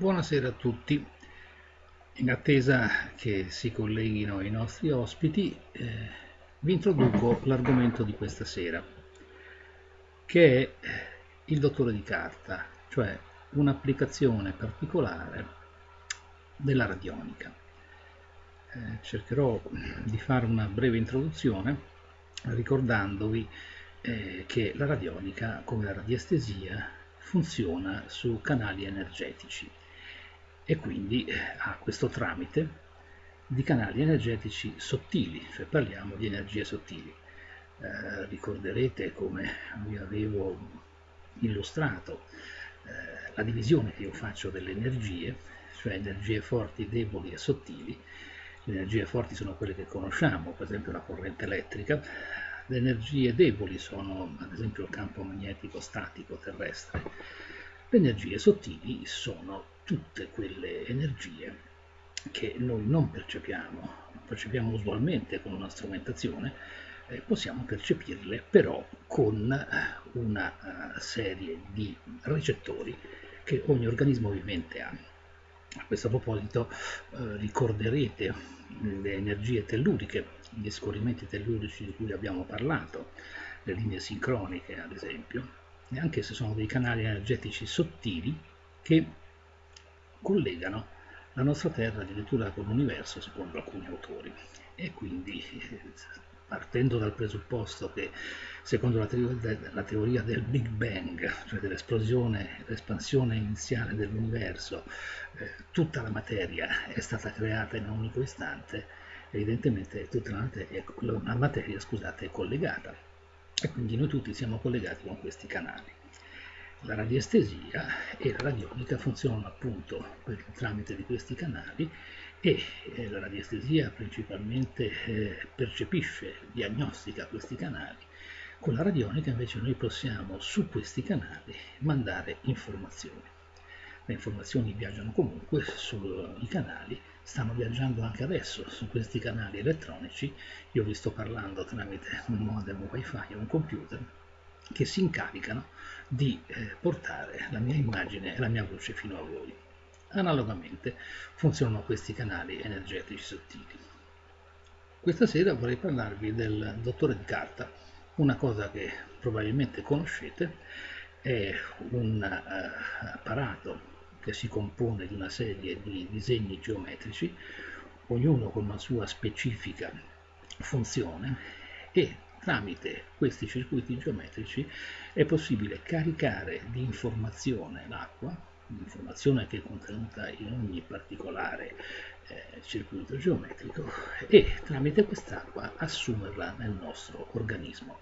Buonasera a tutti. In attesa che si colleghino i nostri ospiti, eh, vi introduco l'argomento di questa sera, che è il dottore di carta, cioè un'applicazione particolare della radionica. Eh, cercherò di fare una breve introduzione ricordandovi eh, che la radionica, come la radiestesia, funziona su canali energetici e quindi eh, ha questo tramite di canali energetici sottili, cioè parliamo di energie sottili. Eh, ricorderete come vi avevo illustrato eh, la divisione che io faccio delle energie, cioè energie forti, deboli e sottili. Le energie forti sono quelle che conosciamo, per esempio la corrente elettrica, le energie deboli sono ad esempio il campo magnetico statico terrestre. Le energie sottili sono tutte quelle energie che noi non percepiamo, percepiamo usualmente con una strumentazione, eh, possiamo percepirle però con eh, una uh, serie di recettori che ogni organismo vivente ha. A questo proposito eh, ricorderete le energie telluriche, gli scorrimenti tellurici di cui abbiamo parlato, le linee sincroniche ad esempio, e anche se sono dei canali energetici sottili che collegano la nostra Terra addirittura con l'universo secondo alcuni autori e quindi partendo dal presupposto che secondo la teoria, la teoria del Big Bang, cioè dell'esplosione, l'espansione iniziale dell'universo, eh, tutta la materia è stata creata in un unico istante, evidentemente tutta la materia, la materia scusate, è collegata e quindi noi tutti siamo collegati con questi canali. La radiestesia e la radionica funzionano appunto per, tramite di questi canali e eh, la radiestesia principalmente eh, percepisce, diagnostica questi canali. Con la radionica invece noi possiamo su questi canali mandare informazioni. Le informazioni viaggiano comunque sui canali, stanno viaggiando anche adesso su questi canali elettronici. Io vi sto parlando tramite un modem wifi o un computer che si incaricano di eh, portare la mia immagine e la mia voce fino a voi. Analogamente funzionano questi canali energetici sottili. Questa sera vorrei parlarvi del dottore di carta, una cosa che probabilmente conoscete, è un uh, apparato che si compone di una serie di disegni geometrici, ognuno con una sua specifica funzione e Tramite questi circuiti geometrici è possibile caricare di informazione l'acqua, l'informazione che è contenuta in ogni particolare eh, circuito geometrico, e tramite quest'acqua assumerla nel nostro organismo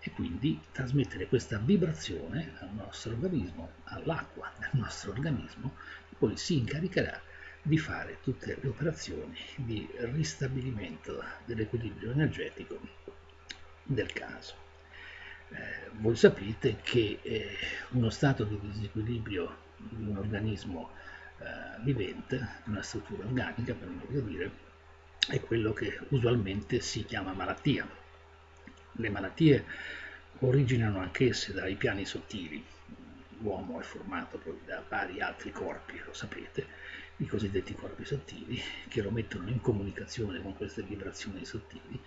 e quindi trasmettere questa vibrazione al nostro organismo, all'acqua del nostro organismo, e poi si incaricherà di fare tutte le operazioni di ristabilimento dell'equilibrio energetico del caso. Eh, voi sapete che eh, uno stato di disequilibrio di un organismo eh, vivente, di una struttura organica, per meglio dire, è quello che usualmente si chiama malattia. Le malattie originano anch'esse dai piani sottili. L'uomo è formato poi da vari altri corpi, lo sapete, i cosiddetti corpi sottili, che lo mettono in comunicazione con queste vibrazioni sottili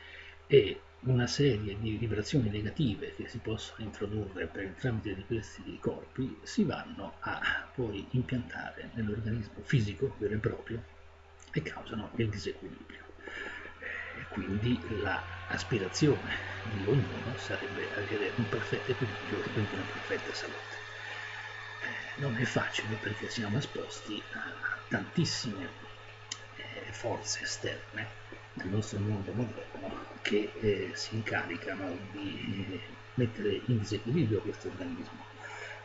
e una serie di vibrazioni negative che si possono introdurre per il tramite di questi corpi si vanno a poi impiantare nell'organismo fisico vero e proprio e causano il disequilibrio. E quindi l'aspirazione di ognuno sarebbe avere un perfetto equilibrio e quindi una perfetta salute. Eh, non è facile perché siamo esposti a tantissime eh, forze esterne nel nostro mondo moderno che eh, si incaricano di eh, mettere in disequilibrio questo organismo,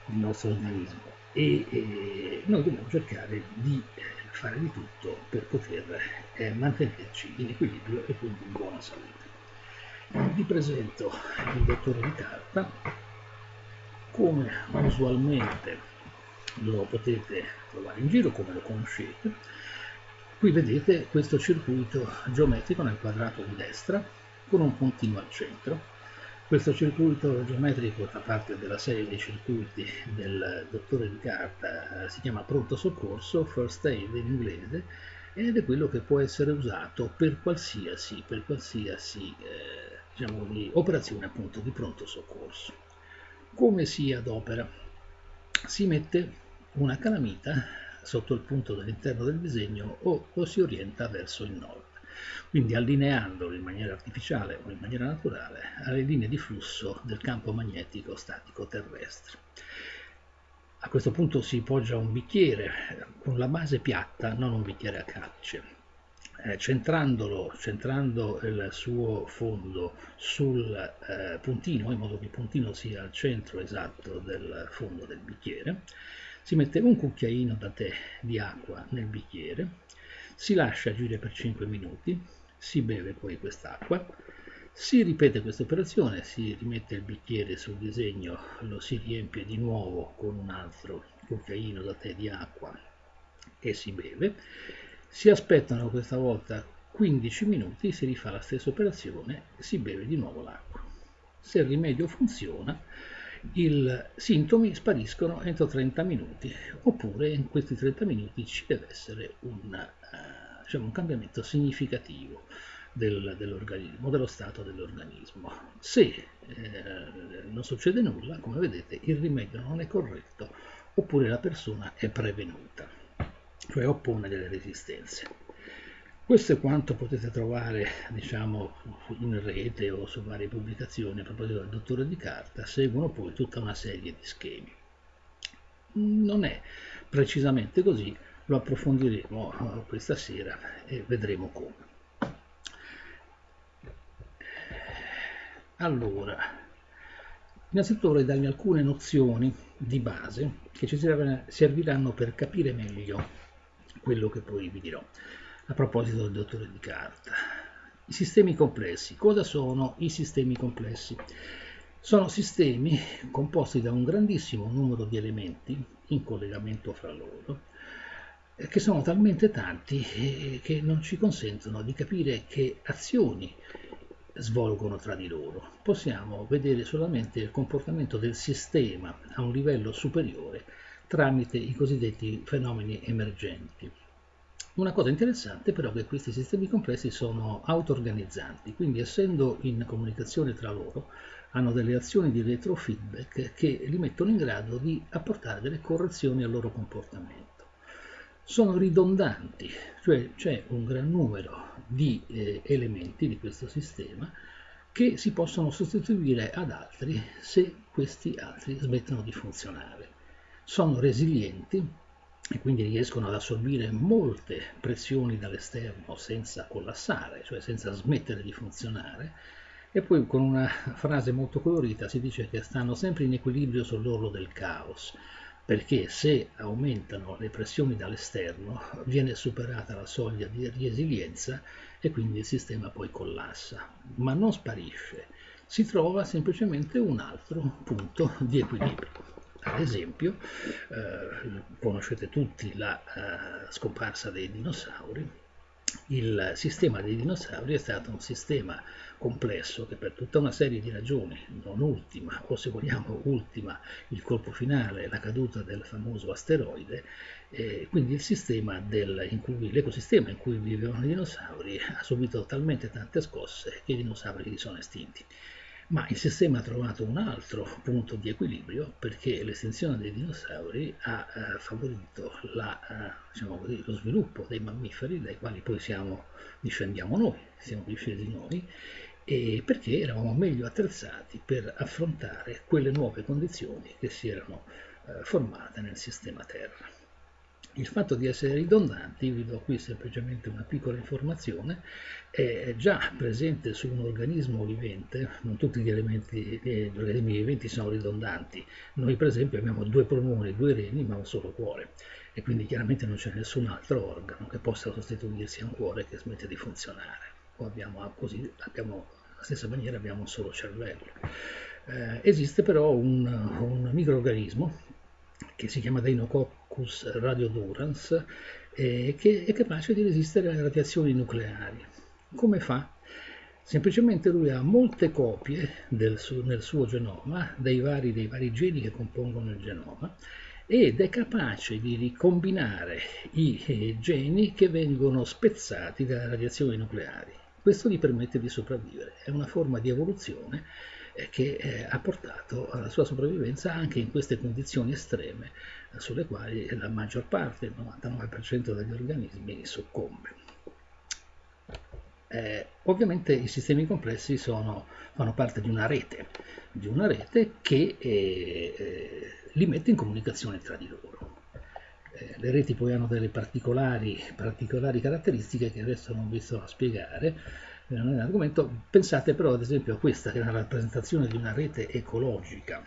il nostro organismo e eh, noi dobbiamo cercare di eh, fare di tutto per poter eh, mantenerci in equilibrio e quindi in buona salute. Vi presento il dottore di carta, come usualmente lo potete trovare in giro, come lo conoscete, Qui vedete questo circuito geometrico nel quadrato di destra con un puntino al centro. Questo circuito geometrico fa parte della serie dei circuiti del dottore di carta, si chiama pronto soccorso, first aid in inglese, ed è quello che può essere usato per qualsiasi, per qualsiasi eh, diciamo, di operazione appunto di pronto soccorso. Come si adopera? Si mette una calamita sotto il punto dell'interno del disegno o lo si orienta verso il nord quindi allineandolo in maniera artificiale o in maniera naturale alle linee di flusso del campo magnetico statico terrestre. A questo punto si poggia un bicchiere con la base piatta, non un bicchiere a calce. Eh, centrandolo, centrando il suo fondo sul eh, puntino, in modo che il puntino sia al centro esatto del fondo del bicchiere, si mette un cucchiaino da tè di acqua nel bicchiere, si lascia agire per 5 minuti, si beve poi quest'acqua, si ripete questa operazione, si rimette il bicchiere sul disegno, lo si riempie di nuovo con un altro cucchiaino da tè di acqua e si beve, si aspettano questa volta 15 minuti, si rifà la stessa operazione, si beve di nuovo l'acqua. Se il rimedio funziona, i sintomi spariscono entro 30 minuti, oppure in questi 30 minuti ci deve essere un, uh, diciamo, un cambiamento significativo del, dell'organismo, dello stato dell'organismo. Se eh, non succede nulla, come vedete, il rimedio non è corretto, oppure la persona è prevenuta, cioè oppone delle resistenze. Questo è quanto potete trovare diciamo, in rete o su varie pubblicazioni a proposito del dottore di carta, seguono poi tutta una serie di schemi. Non è precisamente così, lo approfondiremo eh, questa sera e vedremo come. Allora, innanzitutto vorrei darvi alcune nozioni di base che ci serviranno per capire meglio quello che poi vi dirò a proposito del dottore di carta. I sistemi complessi. Cosa sono i sistemi complessi? Sono sistemi composti da un grandissimo numero di elementi in collegamento fra loro, eh, che sono talmente tanti eh, che non ci consentono di capire che azioni svolgono tra di loro. Possiamo vedere solamente il comportamento del sistema a un livello superiore tramite i cosiddetti fenomeni emergenti. Una cosa interessante però è che questi sistemi complessi sono auto-organizzanti, quindi essendo in comunicazione tra loro hanno delle azioni di retrofeedback che li mettono in grado di apportare delle correzioni al loro comportamento. Sono ridondanti, cioè c'è un gran numero di eh, elementi di questo sistema che si possono sostituire ad altri se questi altri smettono di funzionare. Sono resilienti e quindi riescono ad assorbire molte pressioni dall'esterno senza collassare, cioè senza smettere di funzionare, e poi con una frase molto colorita si dice che stanno sempre in equilibrio sull'orlo del caos, perché se aumentano le pressioni dall'esterno viene superata la soglia di resilienza e quindi il sistema poi collassa, ma non sparisce, si trova semplicemente un altro punto di equilibrio. Ad esempio, eh, conoscete tutti la eh, scomparsa dei dinosauri, il sistema dei dinosauri è stato un sistema complesso che per tutta una serie di ragioni, non ultima, o se vogliamo ultima, il colpo finale, la caduta del famoso asteroide, eh, quindi del, in cui, l'ecosistema in cui vivevano i dinosauri ha subito talmente tante scosse che i dinosauri sono estinti ma il sistema ha trovato un altro punto di equilibrio perché l'estinzione dei dinosauri ha eh, favorito la, eh, diciamo così, lo sviluppo dei mammiferi dai quali poi siamo, discendiamo noi, siamo discesi noi, e perché eravamo meglio attrezzati per affrontare quelle nuove condizioni che si erano eh, formate nel sistema Terra. Il fatto di essere ridondanti, vi do qui semplicemente una piccola informazione, è già presente su un organismo vivente, non tutti gli elementi, gli organismi viventi sono ridondanti, noi per esempio abbiamo due polmoni, due reni ma un solo cuore. E quindi chiaramente non c'è nessun altro organo che possa sostituirsi a un cuore che smette di funzionare, o abbiamo così, abbiamo, alla stessa maniera abbiamo un solo cervello. Eh, esiste però un, un microorganismo che si chiama Deinococcus radiodurans, eh, che è capace di resistere alle radiazioni nucleari. Come fa? Semplicemente lui ha molte copie suo, nel suo genoma dei vari, dei vari geni che compongono il genoma ed è capace di ricombinare i eh, geni che vengono spezzati dalle radiazioni nucleari. Questo gli permette di sopravvivere, è una forma di evoluzione che eh, ha portato alla sua sopravvivenza anche in queste condizioni estreme sulle quali la maggior parte, il 99% degli organismi, soccombe. Eh, ovviamente i sistemi complessi sono, fanno parte di una rete, di una rete che eh, eh, li mette in comunicazione tra di loro. Eh, le reti poi hanno delle particolari, particolari, caratteristiche che adesso non vi sto a spiegare, eh, non è un argomento. Pensate però ad esempio a questa che è una rappresentazione di una rete ecologica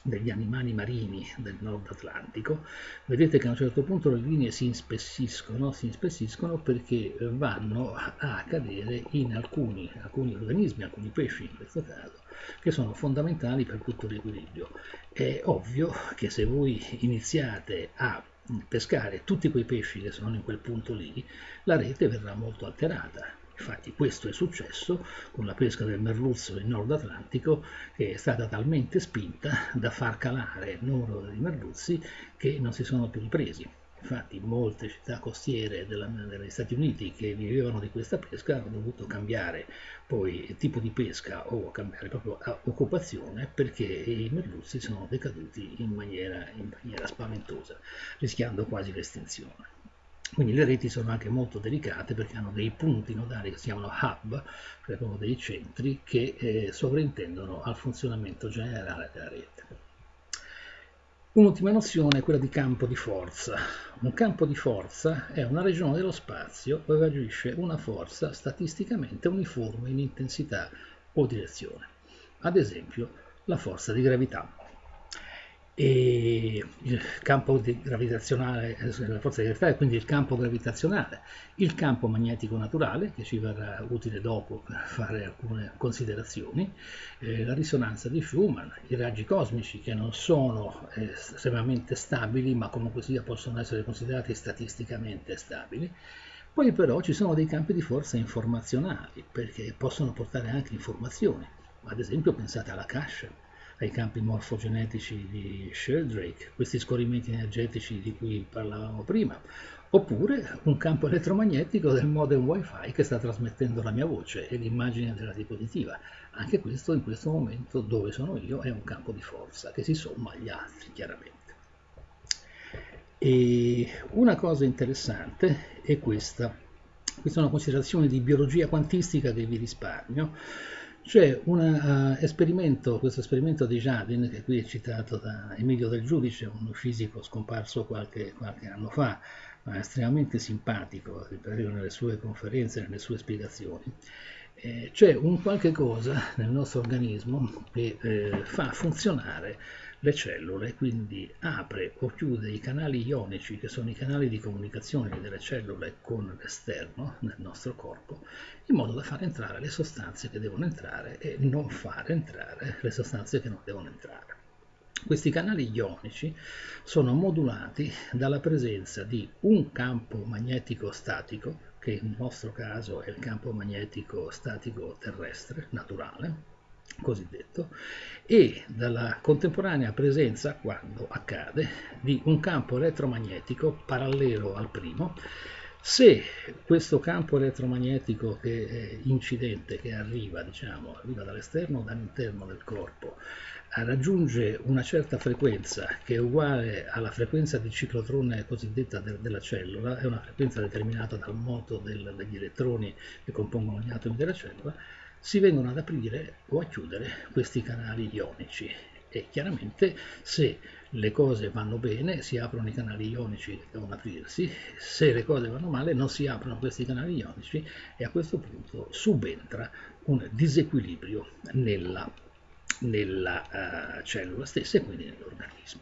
degli animali marini del nord Atlantico, vedete che a un certo punto le linee si inspessiscono, si inspessiscono perché vanno a cadere in alcuni, alcuni organismi, alcuni pesci in questo caso, che sono fondamentali per tutto l'equilibrio. È ovvio che se voi iniziate a pescare tutti quei pesci che sono in quel punto lì, la rete verrà molto alterata Infatti questo è successo con la pesca del merluzzo nel Nord Atlantico che è stata talmente spinta da far calare il numero di merluzzi che non si sono più ripresi. Infatti molte città costiere della, degli Stati Uniti che vivevano di questa pesca hanno dovuto cambiare poi tipo di pesca o cambiare proprio occupazione perché i merluzzi sono decaduti in maniera, in maniera spaventosa, rischiando quasi l'estinzione. Quindi le reti sono anche molto delicate perché hanno dei punti nodali che si chiamano hub, cioè proprio dei centri che eh, sovrintendono al funzionamento generale della rete. Un'ultima nozione è quella di campo di forza. Un campo di forza è una regione dello spazio dove agisce una forza statisticamente uniforme in intensità o direzione. Ad esempio la forza di gravità e il campo gravitazionale, la forza di gravità quindi il campo gravitazionale, il campo magnetico naturale che ci verrà utile dopo per fare alcune considerazioni, eh, la risonanza di Schumann, i raggi cosmici che non sono eh, estremamente stabili ma comunque sia possono essere considerati statisticamente stabili. Poi però ci sono dei campi di forza informazionali perché possono portare anche informazioni, ad esempio pensate alla cache ai campi morfogenetici di Sheldrake, questi scorrimenti energetici di cui parlavamo prima, oppure un campo elettromagnetico del modem wifi che sta trasmettendo la mia voce e l'immagine della diapositiva. Anche questo in questo momento dove sono io è un campo di forza che si somma agli altri chiaramente. E una cosa interessante è questa, questa è una considerazione di biologia quantistica che vi risparmio, c'è un uh, esperimento, questo esperimento di Jardin, che qui è citato da Emilio Del Giudice, un fisico scomparso qualche, qualche anno fa, ma estremamente simpatico, nelle sue conferenze, nelle sue spiegazioni. Eh, c'è un qualche cosa nel nostro organismo che eh, fa funzionare le cellule, quindi apre o chiude i canali ionici, che sono i canali di comunicazione delle cellule con l'esterno nel nostro corpo, in modo da far entrare le sostanze che devono entrare e non far entrare le sostanze che non devono entrare. Questi canali ionici sono modulati dalla presenza di un campo magnetico statico, che nel nostro caso è il campo magnetico statico terrestre, naturale, cosiddetto, e dalla contemporanea presenza, quando accade, di un campo elettromagnetico parallelo al primo, se questo campo elettromagnetico che è incidente, che arriva, diciamo, arriva dall'esterno o dall'interno del corpo, raggiunge una certa frequenza che è uguale alla frequenza di ciclotrone cosiddetta de della cellula, è una frequenza determinata dal moto del, degli elettroni che compongono gli atomi della cellula, si vengono ad aprire o a chiudere questi canali ionici e chiaramente se le cose vanno bene si aprono i canali ionici che devono aprirsi, se le cose vanno male non si aprono questi canali ionici e a questo punto subentra un disequilibrio nella, nella uh, cellula stessa e quindi nell'organismo.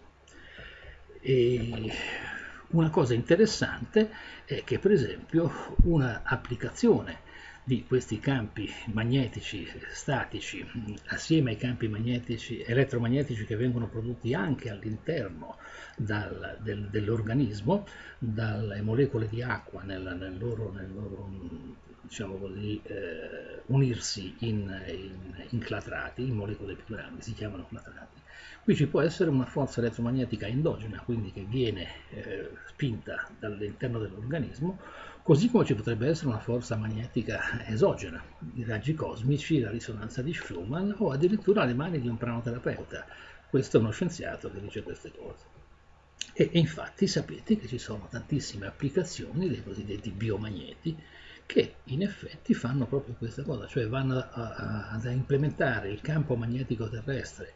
una cosa interessante è che per esempio un'applicazione di questi campi magnetici statici assieme ai campi magnetici, elettromagnetici che vengono prodotti anche all'interno del, dell'organismo dalle molecole di acqua nel, nel loro, nel loro diciamo così, eh, unirsi in, in, in clatrati, in molecole più grandi, si chiamano clatrati. Qui ci può essere una forza elettromagnetica endogena, quindi che viene eh, spinta dall'interno dell'organismo, così come ci potrebbe essere una forza magnetica esogena, i raggi cosmici, la risonanza di Schumann o addirittura le mani di un pranoterapeuta. Questo è uno scienziato che dice queste cose. E, e infatti sapete che ci sono tantissime applicazioni dei cosiddetti biomagneti che in effetti fanno proprio questa cosa, cioè vanno a, a, ad implementare il campo magnetico terrestre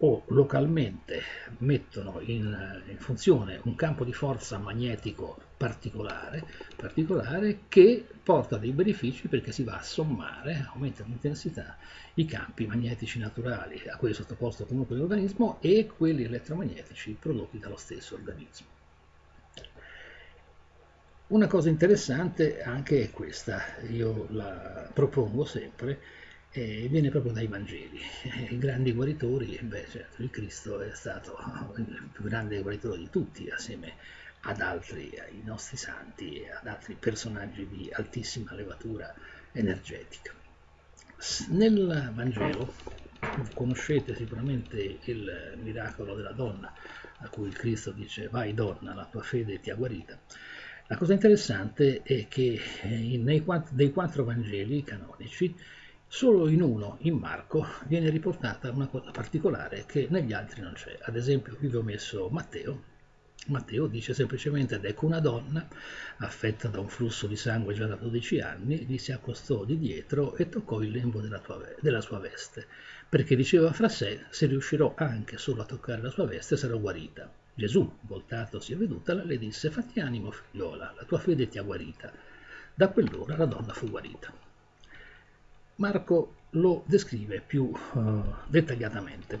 o localmente mettono in, in, funzione un campo di forza magnetico particolare, particolare che porta dei benefici perché si va a sommare, aumenta l'intensità, i campi magnetici naturali a quelli sottoposti comunque all'organismo e quelli elettromagnetici prodotti dallo stesso organismo. Una cosa interessante anche è questa, io la propongo sempre, e viene proprio dai Vangeli. I grandi guaritori, beh, certo, il Cristo è stato il più grande guaritore di tutti, assieme ad altri, ai nostri santi e ad altri personaggi di altissima levatura energetica. Nel Vangelo conoscete sicuramente il miracolo della donna, a cui il Cristo dice vai donna, la tua fede ti ha guarita. La cosa interessante è che nei quattro, dei quattro Vangeli canonici Solo in uno, in Marco, viene riportata una cosa particolare che negli altri non c'è. Ad esempio, qui vi ho messo Matteo. Matteo dice semplicemente ed ecco una donna affetta da un flusso di sangue già da 12 anni, gli si accostò di dietro e toccò il lembo della, tua, della sua veste, perché diceva fra sé, se riuscirò anche solo a toccare la sua veste sarò guarita. Gesù, voltatosi e vedutala, le disse, fatti animo figliola, la tua fede ti ha guarita. Da quell'ora la donna fu guarita. Marco lo descrive più uh, dettagliatamente.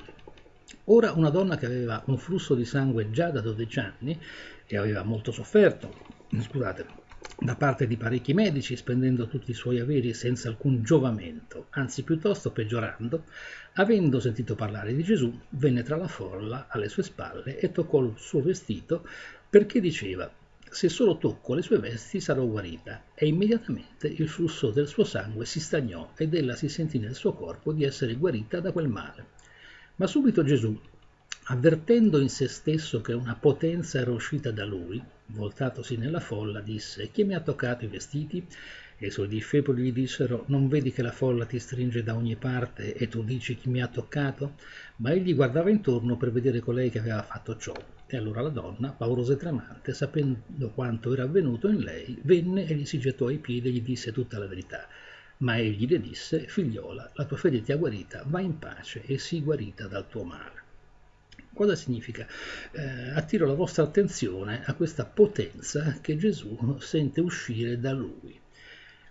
Ora una donna che aveva un flusso di sangue già da 12 anni e aveva molto sofferto, scusate, da parte di parecchi medici, spendendo tutti i suoi averi senza alcun giovamento, anzi piuttosto peggiorando, avendo sentito parlare di Gesù, venne tra la folla alle sue spalle e toccò il suo vestito perché diceva se solo tocco le sue vesti sarò guarita. E immediatamente il flusso del suo sangue si stagnò ed ella si sentì nel suo corpo di essere guarita da quel male. Ma subito Gesù, avvertendo in se stesso che una potenza era uscita da lui, voltatosi nella folla, disse: Chi mi ha toccato i vestiti? E i suoi discepoli gli dissero, non vedi che la folla ti stringe da ogni parte e tu dici chi mi ha toccato? Ma egli guardava intorno per vedere colei che aveva fatto ciò. E allora la donna, paurosa e tremante, sapendo quanto era avvenuto in lei, venne e gli si gettò ai piedi e gli disse tutta la verità. Ma egli le disse, figliola, la tua fede ti ha guarita, va in pace e sii guarita dal tuo male. Cosa significa? Eh, attiro la vostra attenzione a questa potenza che Gesù sente uscire da lui.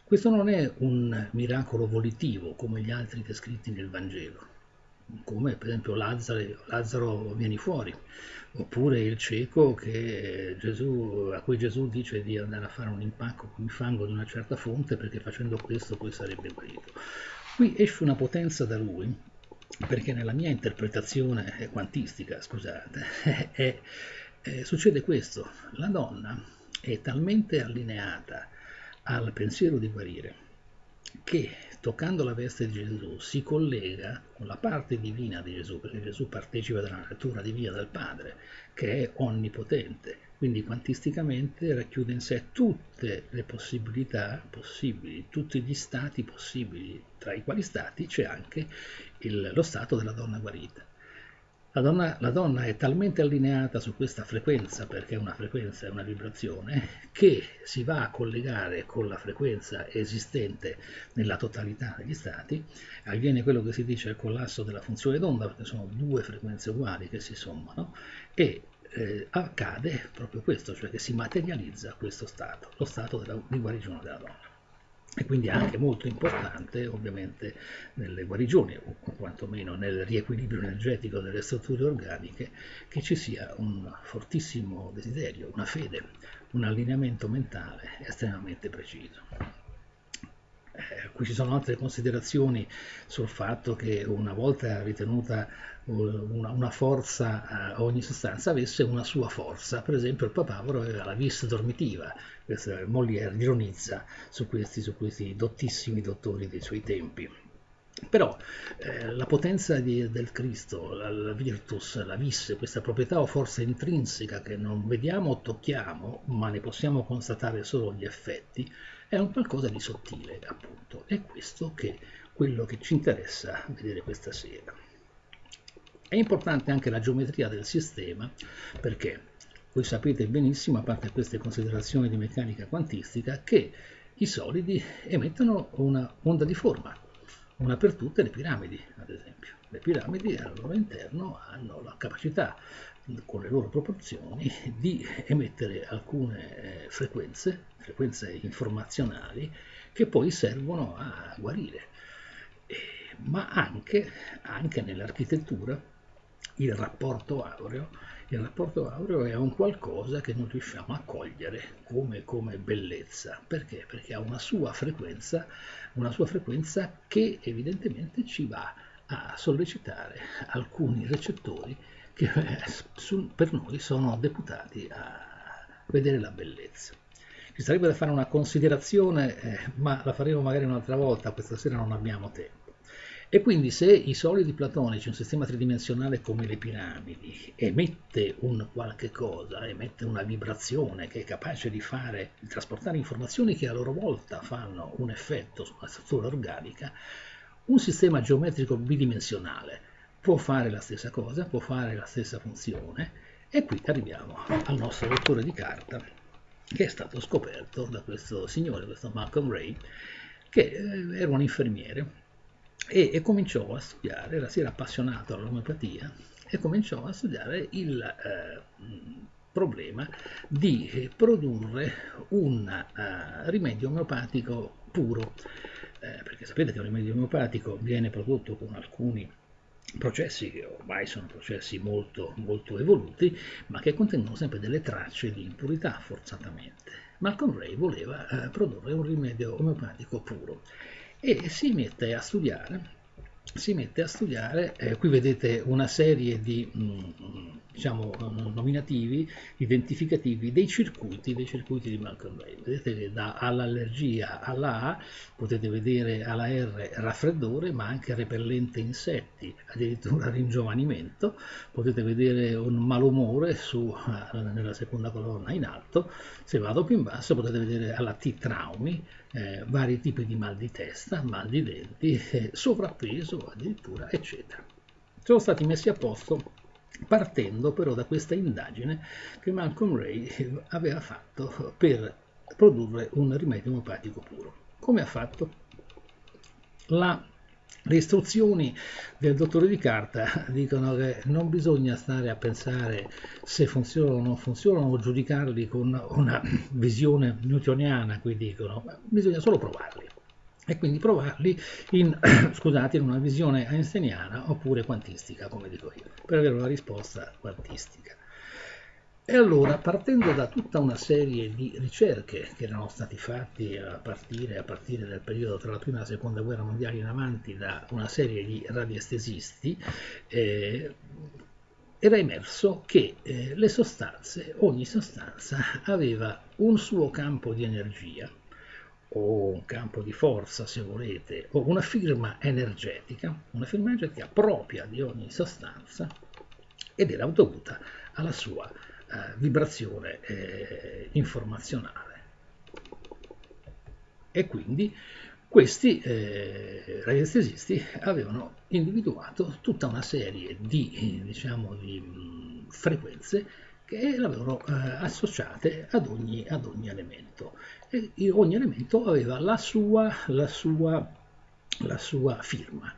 Questo non è un miracolo volitivo come gli altri descritti nel Vangelo, come per esempio Lazzaro, Lazzaro vieni fuori, oppure il cieco Gesù, a cui Gesù dice di andare a fare un impacco con il fango di una certa fonte perché facendo questo poi sarebbe guarito. Qui esce una potenza da lui, perché nella mia interpretazione quantistica, scusate, è, è, succede questo, la donna è talmente allineata al pensiero di guarire, che toccando la veste di Gesù si collega con la parte divina di Gesù, perché Gesù partecipa della natura divina del Padre, che è onnipotente, quindi quantisticamente racchiude in sé tutte le possibilità possibili, tutti gli stati possibili, tra i quali stati c'è anche il, lo stato della donna guarita. La donna, la donna, è talmente allineata su questa frequenza, perché una frequenza è una vibrazione, che si va a collegare con la frequenza esistente nella totalità degli stati, avviene quello che si dice il collasso della funzione d'onda, perché sono due frequenze uguali che si sommano, e eh, accade proprio questo, cioè che si materializza questo stato, lo stato della, di guarigione della donna e quindi anche molto importante ovviamente nelle guarigioni o quantomeno nel riequilibrio energetico delle strutture organiche che ci sia un fortissimo desiderio, una fede, un allineamento mentale estremamente preciso. Eh, qui ci sono altre considerazioni sul fatto che una volta ritenuta una, una forza, eh, ogni sostanza avesse una sua forza. Per esempio il papavero aveva la vis dormitiva, questo Molière ironizza su questi, su questi dottissimi dottori dei suoi tempi. Però eh, la potenza di, del Cristo, la, la, virtus, la vis, questa proprietà o forza intrinseca che non vediamo o tocchiamo, ma ne possiamo constatare solo gli effetti, è un qualcosa di sottile, appunto. È questo che quello che ci interessa vedere questa sera. È importante anche la geometria del sistema, perché voi sapete benissimo, a parte queste considerazioni di meccanica quantistica, che i solidi emettono una onda di forma, una per tutte le piramidi, ad esempio. Le piramidi al loro interno hanno la capacità, con le loro proporzioni, di emettere alcune eh, frequenze, frequenze informazionali, che poi servono a guarire. Ma anche, anche nell'architettura il rapporto aureo il rapporto aureo è un qualcosa che non riusciamo a cogliere come, come bellezza. Perché? Perché ha una sua frequenza, una sua frequenza che evidentemente ci va a sollecitare alcuni recettori che eh, per noi sono deputati a vedere la bellezza. Ci sarebbe da fare una considerazione, eh, ma la faremo magari un'altra volta, questa sera non abbiamo tempo. E quindi se i solidi platonici, un sistema tridimensionale come le piramidi, emette un qualche cosa, emette una vibrazione che è capace di fare, di trasportare informazioni che a loro volta fanno un effetto sulla struttura organica, un sistema geometrico bidimensionale può fare la stessa cosa, può fare la stessa funzione, e qui arriviamo al nostro lettore di carta che è stato scoperto da questo signore, questo Malcolm Ray, che eh, era un infermiere e, e cominciò a studiare, era, si era appassionato all'omeopatia e cominciò a studiare il eh, problema di produrre un uh, rimedio omeopatico puro, eh, perché sapete che un rimedio omeopatico viene prodotto con alcuni processi che ormai sono processi molto, molto evoluti, ma che contengono sempre delle tracce di impurità forzatamente. Malcolm Ray voleva eh, produrre un rimedio omeopatico puro e si mette a studiare si mette a studiare, eh, qui vedete una serie di mh, mm, diciamo, nominativi, identificativi dei circuiti, dei circuiti di Malcolm Ray. Vedete che da all'allergia alla A potete vedere alla R raffreddore, ma anche repellente insetti, addirittura ringiovanimento, potete vedere un malumore su, eh, nella seconda colonna in alto, se vado più in basso potete vedere alla T traumi, eh, vari tipi di mal di testa, mal di denti, eh, sovrappeso addirittura, eccetera. Sono stati messi a posto partendo però da questa indagine che Malcolm Ray aveva fatto per produrre un rimedio omopatico puro. Come ha fatto? La le istruzioni del dottore di carta dicono che non bisogna stare a pensare se funzionano o non funzionano o giudicarli con una visione newtoniana, qui dicono, bisogna solo provarli e quindi provarli in, scusate, in una visione einsteiniana oppure quantistica, come dico io, per avere una risposta quantistica. E allora, partendo da tutta una serie di ricerche che erano stati fatti a partire, a partire dal periodo tra la prima e la seconda guerra mondiale in avanti da una serie di radiestesisti, eh, era emerso che eh, le sostanze, ogni sostanza aveva un suo campo di energia, o un campo di forza se volete, o una firma energetica, una firma energetica propria di ogni sostanza ed era dovuta alla sua eh, vibrazione eh, informazionale. E quindi questi eh, radiestesisti avevano individuato tutta una serie di, diciamo, di mh, frequenze che l'avevano eh, associate ad ogni, ad ogni, elemento. E ogni elemento aveva la sua, la, sua, la sua firma,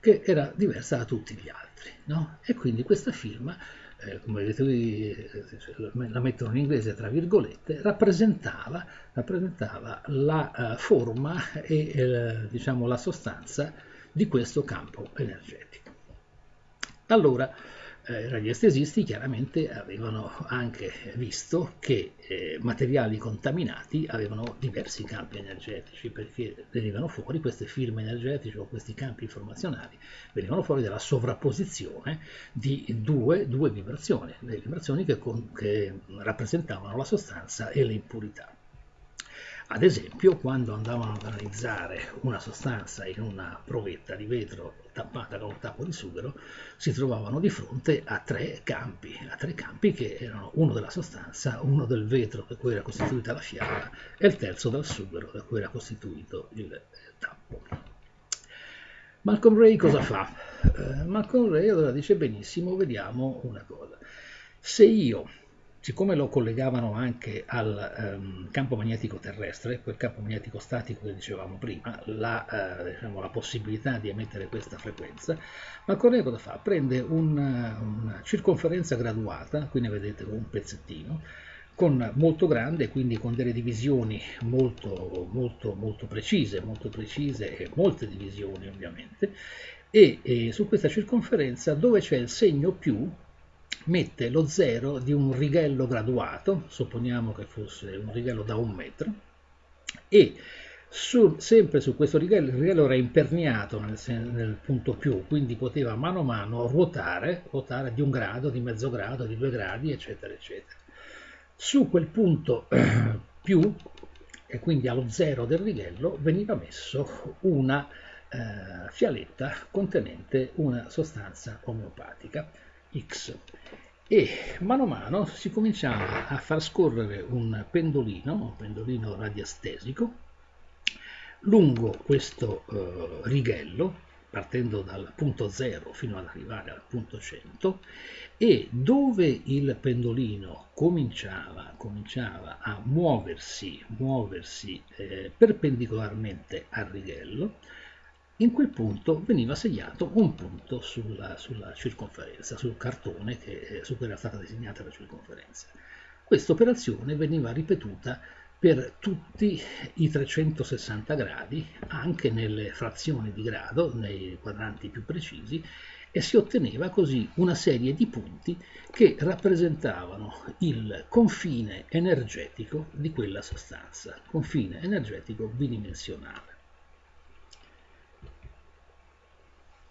che era diversa da tutti gli altri. No? E quindi questa firma eh, come vedete qui eh, la mettono in inglese tra virgolette, rappresentava, rappresentava la uh, forma e eh, diciamo, la sostanza di questo campo energetico. Allora, eh, radiestesisti chiaramente avevano anche visto che eh, materiali contaminati avevano diversi campi energetici perché venivano fuori queste firme energetiche o questi campi informazionali, venivano fuori dalla sovrapposizione di due, due vibrazioni, le vibrazioni che, con, che rappresentavano la sostanza e le impurità. Ad esempio, quando andavano ad analizzare una sostanza in una provetta di vetro tappata con un tappo di sughero, si trovavano di fronte a tre campi, a tre campi che erano uno della sostanza, uno del vetro da cui era costituita la fiala e il terzo dal sughero da cui era costituito il tappo. Malcolm Ray cosa fa? Uh, Malcolm Ray allora dice benissimo, vediamo una cosa. Se io siccome lo collegavano anche al um, campo magnetico terrestre, quel campo magnetico statico che dicevamo prima, la, uh, diciamo, la possibilità di emettere questa frequenza, ma Correa cosa fa? Prende una, una circonferenza graduata, qui ne vedete un pezzettino, con molto grande, quindi con delle divisioni molto, molto, molto precise, molto precise e molte divisioni ovviamente, e, e su questa circonferenza dove c'è il segno più mette lo zero di un righello graduato, supponiamo che fosse un righello da un metro, e su, sempre su questo righello, il righello era imperniato nel, nel, punto più, quindi poteva mano a mano ruotare, ruotare di un grado, di mezzo grado, di due gradi, eccetera, eccetera. Su quel punto più, e quindi allo zero del righello, veniva messo una eh, fialetta contenente una sostanza omeopatica X. E mano a mano si cominciava a far scorrere un pendolino, un pendolino radiestesico, lungo questo eh, righello, partendo dal punto 0 fino ad arrivare al punto 100, e dove il pendolino cominciava, cominciava a muoversi, muoversi eh, perpendicolarmente al righello, in quel punto veniva segnato un punto sulla, sulla circonferenza, sul cartone che, eh, su cui era stata disegnata la circonferenza. Questa operazione veniva ripetuta per tutti i 360 gradi, anche nelle frazioni di grado, nei quadranti più precisi, e si otteneva così una serie di punti che rappresentavano il confine energetico di quella sostanza, confine energetico bidimensionale.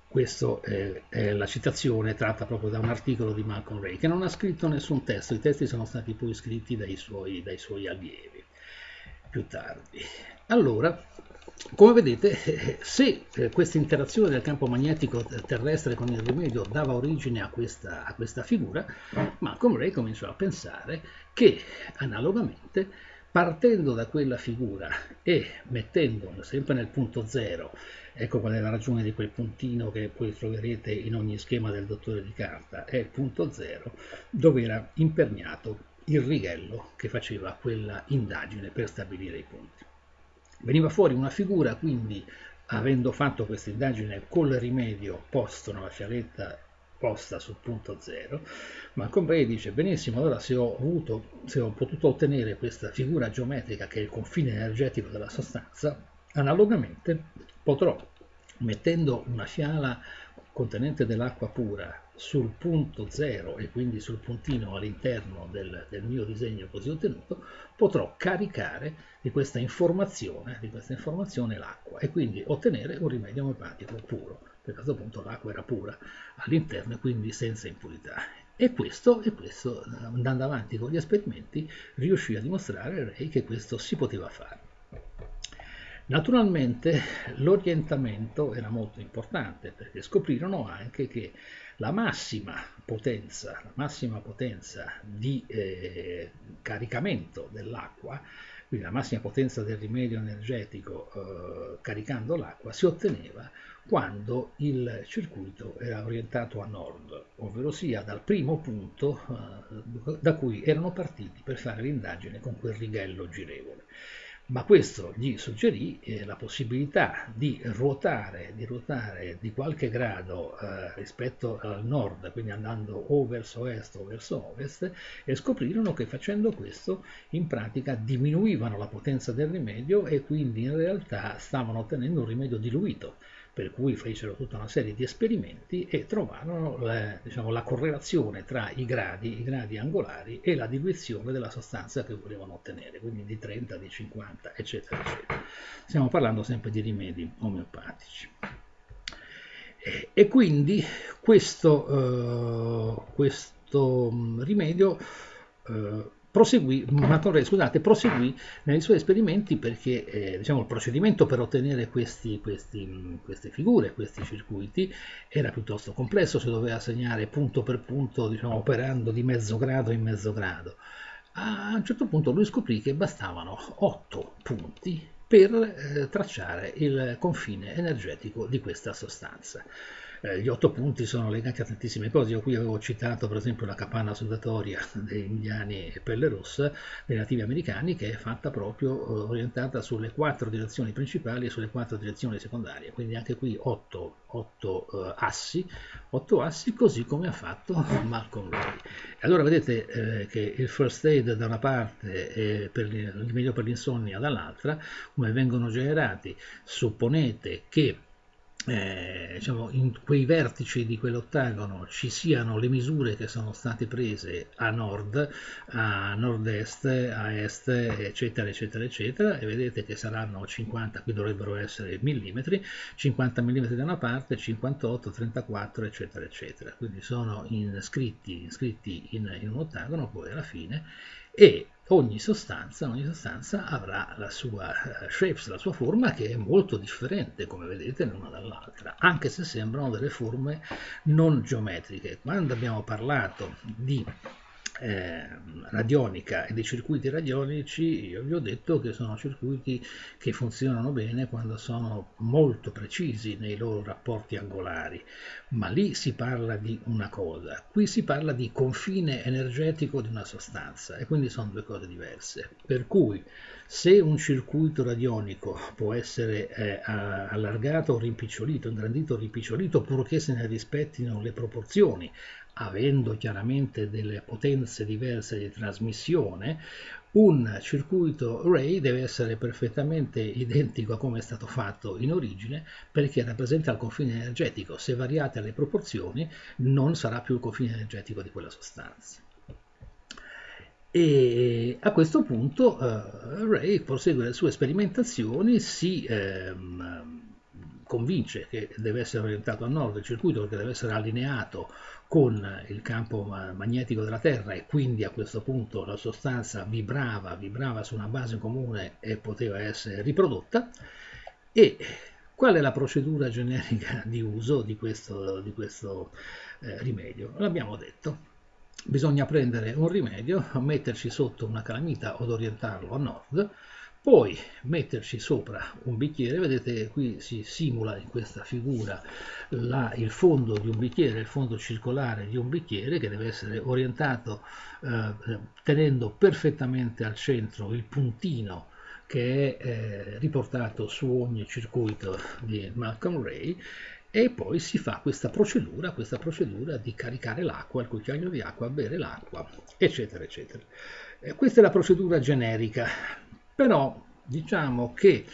Questa è, è, la citazione tratta proprio da un articolo di Malcolm Ray, che non ha scritto nessun testo, i testi sono stati poi scritti dai suoi, dai suoi allievi più tardi. Allora, come vedete, se eh, questa interazione del campo magnetico terrestre con il rimedio dava origine a questa, a questa figura, Malcolm Ray cominciò a pensare che analogamente partendo da quella figura e mettendo sempre nel punto zero Ecco qual è la ragione di quel puntino che poi troverete in ogni schema del dottore di carta, è il punto zero, dove era imperniato il righello che faceva quella indagine per stabilire i punti. Veniva fuori una figura, quindi, avendo fatto questa indagine col rimedio posto nella fialetta posta sul punto zero, Malcolm Bray dice benissimo, allora se ho, avuto, se ho potuto ottenere questa figura geometrica che è il confine energetico della sostanza, analogamente potrò, mettendo una fiala contenente dell'acqua pura sul punto zero e quindi sul puntino all'interno del, del, mio disegno così ottenuto, potrò caricare di questa informazione, di questa informazione l'acqua e quindi ottenere un rimedio omeopatico puro. Per questo punto l'acqua era pura all'interno e quindi senza impurità. E questo, e questo, andando avanti con gli esperimenti, riuscì a dimostrare Ray che questo si poteva fare. Naturalmente l'orientamento era molto importante perché scoprirono anche che la massima potenza, la massima potenza di eh, caricamento dell'acqua, quindi la massima potenza del rimedio energetico eh, caricando l'acqua, si otteneva quando il circuito era orientato a nord, ovvero sia dal primo punto eh, da cui erano partiti per fare l'indagine con quel righello girevole. Ma questo gli suggerì eh, la possibilità di ruotare, di ruotare di qualche grado eh, rispetto al nord, quindi andando o verso est o verso ovest, e scoprirono che facendo questo in pratica diminuivano la potenza del rimedio e quindi in realtà stavano ottenendo un rimedio diluito per cui fecero tutta una serie di esperimenti e trovarono eh, diciamo, la correlazione tra i gradi, i gradi angolari e la diluizione della sostanza che volevano ottenere, quindi di 30, di 50, eccetera, eccetera. Stiamo parlando sempre di rimedi omeopatici. E, e quindi questo, uh, questo mm, rimedio uh, proseguì, Matorre, scusate, proseguì nei suoi esperimenti perché eh, diciamo, il procedimento per ottenere questi, questi, queste figure, questi circuiti, era piuttosto complesso, si doveva segnare punto per punto, diciamo, operando di mezzo grado in mezzo grado. A un certo punto lui scoprì che bastavano otto punti per eh, tracciare il confine energetico di questa sostanza. Eh, gli otto punti sono legati a tantissime cose. Io qui avevo citato per esempio la capanna sudatoria degli indiani pelle rossa, dei nativi americani, che è fatta proprio eh, orientata sulle quattro direzioni principali e sulle quattro direzioni secondarie. Quindi anche qui otto, otto uh, assi, otto assi, così come ha fatto Malcolm Ray. Allora vedete eh, che il first aid da una parte e il rimedio per l'insonnia dall'altra, come vengono generati, supponete che eh, diciamo, in quei vertici di quell'ottagono ci siano le misure che sono state prese a nord, a nord-est, a est, eccetera, eccetera, eccetera, e vedete che saranno 50, qui dovrebbero essere millimetri, 50 mm da una parte, 58, 34, eccetera, eccetera. Quindi sono iscritti, iscritti in, in un ottagono poi alla fine e ogni sostanza, ogni sostanza avrà la sua uh, shapes, la sua forma che è molto differente come vedete l'una dall'altra, anche se sembrano delle forme non geometriche. Quando abbiamo parlato di eh, radionica e dei circuiti radionici, io vi ho detto che sono circuiti che funzionano bene quando sono molto precisi nei loro rapporti angolari, ma lì si parla di una cosa, qui si parla di confine energetico di una sostanza e quindi sono due cose diverse. Per cui se un circuito radionico può essere eh, allargato o rimpicciolito, ingrandito o rimpicciolito, purché se ne rispettino le proporzioni, avendo chiaramente delle potenze diverse di trasmissione, un circuito array deve essere perfettamente identico a come è stato fatto in origine perché rappresenta il confine energetico. Se variate le proporzioni non sarà più il confine energetico di quella sostanza. E a questo punto uh, Ray prosegue le sue sperimentazioni, si ehm, convince che deve essere orientato a nord il circuito perché deve essere allineato con il campo magnetico della Terra e quindi a questo punto la sostanza vibrava, vibrava su una base comune e poteva essere riprodotta. E qual è la procedura generica di uso di questo, di questo eh, rimedio? L'abbiamo detto. Bisogna prendere un rimedio, metterci sotto una calamita od orientarlo a nord, poi metterci sopra un bicchiere, vedete qui si simula in questa figura la, il fondo di un bicchiere, il fondo circolare di un bicchiere che deve essere orientato eh, tenendo perfettamente al centro il puntino che è eh, riportato su ogni circuito di Malcolm Ray e poi si fa questa procedura, questa procedura di caricare l'acqua, il cucchiaio di acqua, bere l'acqua, eccetera, eccetera. Eh, questa è la procedura generica però diciamo che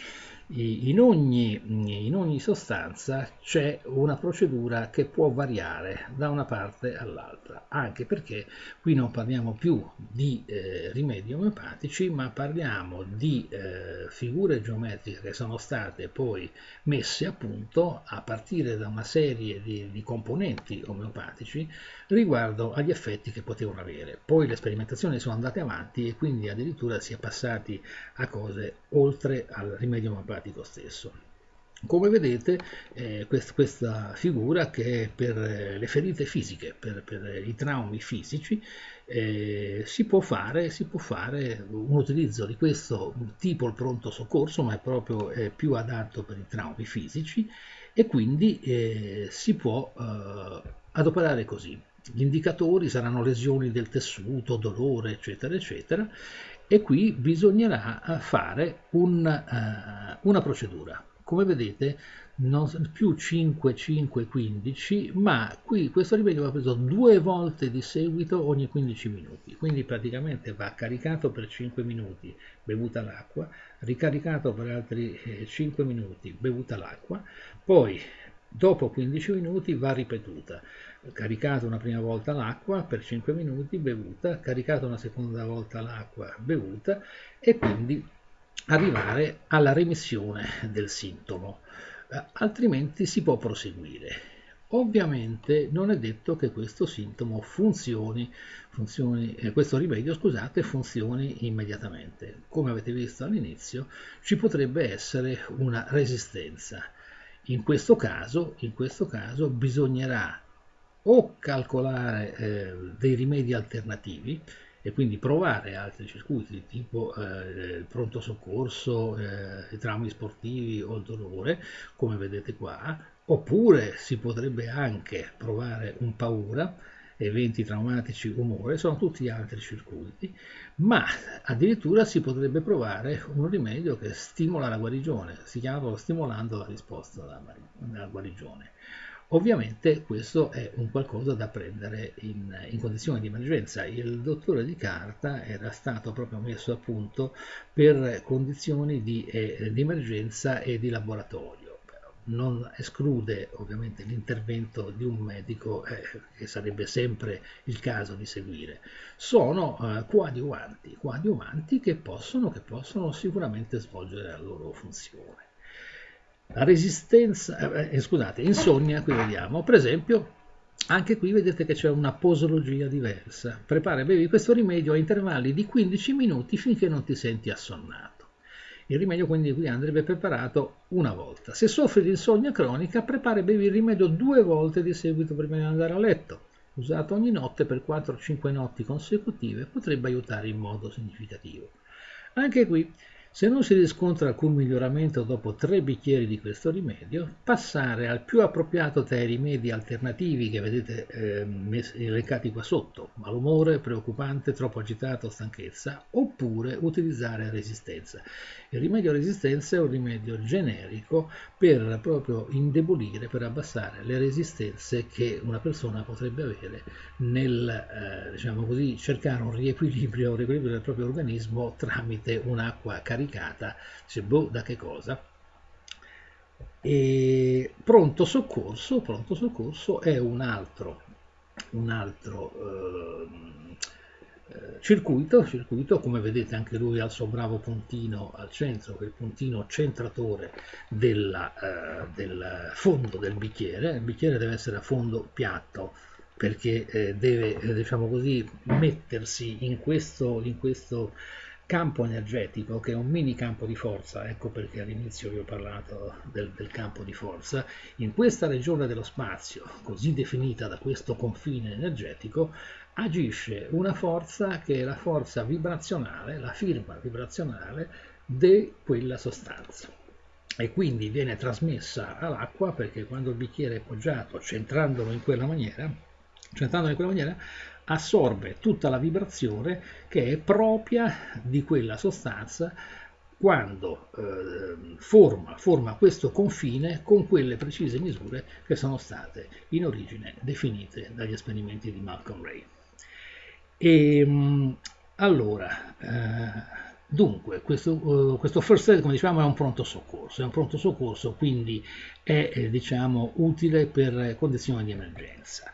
in ogni, in ogni sostanza c'è una procedura che può variare da una parte all'altra, anche perché qui non parliamo più di eh, rimedi omeopatici, ma parliamo di eh, figure geometriche che sono state poi messe a punto a partire da una serie di, di componenti omeopatici riguardo agli effetti che potevano avere. Poi le sperimentazioni sono andate avanti e quindi addirittura si è passati a cose oltre al rimedio omeopatico stesso. Come vedete eh, quest questa figura che per eh, le ferite fisiche, per, per i traumi fisici, eh, si, può fare, si, può fare, un utilizzo di questo tipo il pronto soccorso, ma è proprio eh, più adatto per i traumi fisici e quindi eh, si può eh, adoperare così. Gli indicatori saranno lesioni del tessuto, dolore, eccetera, eccetera, e qui bisognerà fare un, uh, una procedura. come vedete non più 5, 5, 15, ma qui questo rimedio va preso due volte di seguito ogni 15 minuti, quindi praticamente va caricato per 5 minuti, bevuta l'acqua, ricaricato per altri 5 eh, minuti, bevuta l'acqua, poi dopo 15 minuti va ripetuta, caricato una prima volta l'acqua per 5 minuti, bevuta, caricato una seconda volta l'acqua, bevuta e quindi arrivare alla remissione del sintomo. Eh, altrimenti si può proseguire. Ovviamente non è detto che questo sintomo funzioni, funzioni eh, questo rimedio scusate, funzioni immediatamente. Come avete visto all'inizio ci potrebbe essere una resistenza. In questo caso, in questo caso bisognerà o calcolare eh, dei rimedi alternativi, e quindi provare altri circuiti tipo eh, pronto soccorso, eh, i traumi sportivi o il dolore, come vedete qua, oppure si potrebbe anche provare un paura, eventi traumatici, umore, sono tutti altri circuiti, ma addirittura si potrebbe provare un rimedio che stimola la guarigione, si chiama stimolando la risposta alla guarigione. Ovviamente questo è un qualcosa da prendere in, in, condizioni di emergenza. Il dottore di carta era stato proprio messo a punto per condizioni di, eh, di emergenza e di laboratorio. Non esclude ovviamente l'intervento di un medico eh, che sarebbe sempre il caso di seguire. Sono eh, coadiuvanti, coadiuvanti che possono, che possono sicuramente svolgere la loro funzione. La resistenza, eh, eh, scusate, insonnia, qui vediamo, per esempio, anche qui vedete che c'è una posologia diversa. Prepara e bevi questo rimedio a intervalli di 15 minuti finché non ti senti assonnato. Il rimedio quindi qui andrebbe preparato una volta. Se soffri di insonnia cronica, prepara e bevi il rimedio due volte di seguito prima di andare a letto. Usato ogni notte per 4-5 notti consecutive potrebbe aiutare in modo significativo. Anche qui se non si riscontra alcun miglioramento dopo tre bicchieri di questo rimedio, passare al più appropriato tra i rimedi alternativi che vedete eh, elencati qua sotto, malumore, preoccupante, troppo agitato, stanchezza, oppure utilizzare resistenza. Il rimedio resistenza è un rimedio generico per proprio indebolire, per abbassare le resistenze che una persona potrebbe avere nel, eh, diciamo così, cercare un riequilibrio, un riequilibrio del proprio organismo tramite un'acqua caricata caricata, dice boh da che cosa? E pronto soccorso, pronto soccorso è un altro, un altro eh, eh, circuito, circuito, come vedete anche lui ha il suo bravo puntino al centro, che è il puntino centratore della, eh, del fondo del bicchiere, il bicchiere deve essere a fondo piatto, perché eh, deve, eh, diciamo così, mettersi in questo, in questo campo energetico che è un mini campo di forza, ecco perché all'inizio vi ho parlato del, del, campo di forza, in questa regione dello spazio, così definita da questo confine energetico, agisce una forza che è la forza vibrazionale, la firma vibrazionale di quella sostanza. E quindi viene trasmessa all'acqua perché quando il bicchiere è poggiato centrandolo in quella maniera, centrandolo in quella maniera assorbe tutta la vibrazione che è propria di quella sostanza quando eh, forma, forma questo confine con quelle precise misure che sono state in origine definite dagli esperimenti di Malcolm Ray. E, ehm, allora, eh, dunque, questo, uh, questo, first aid, come diciamo, è un pronto soccorso, è un pronto soccorso, quindi è, eh, diciamo, utile per condizioni di emergenza.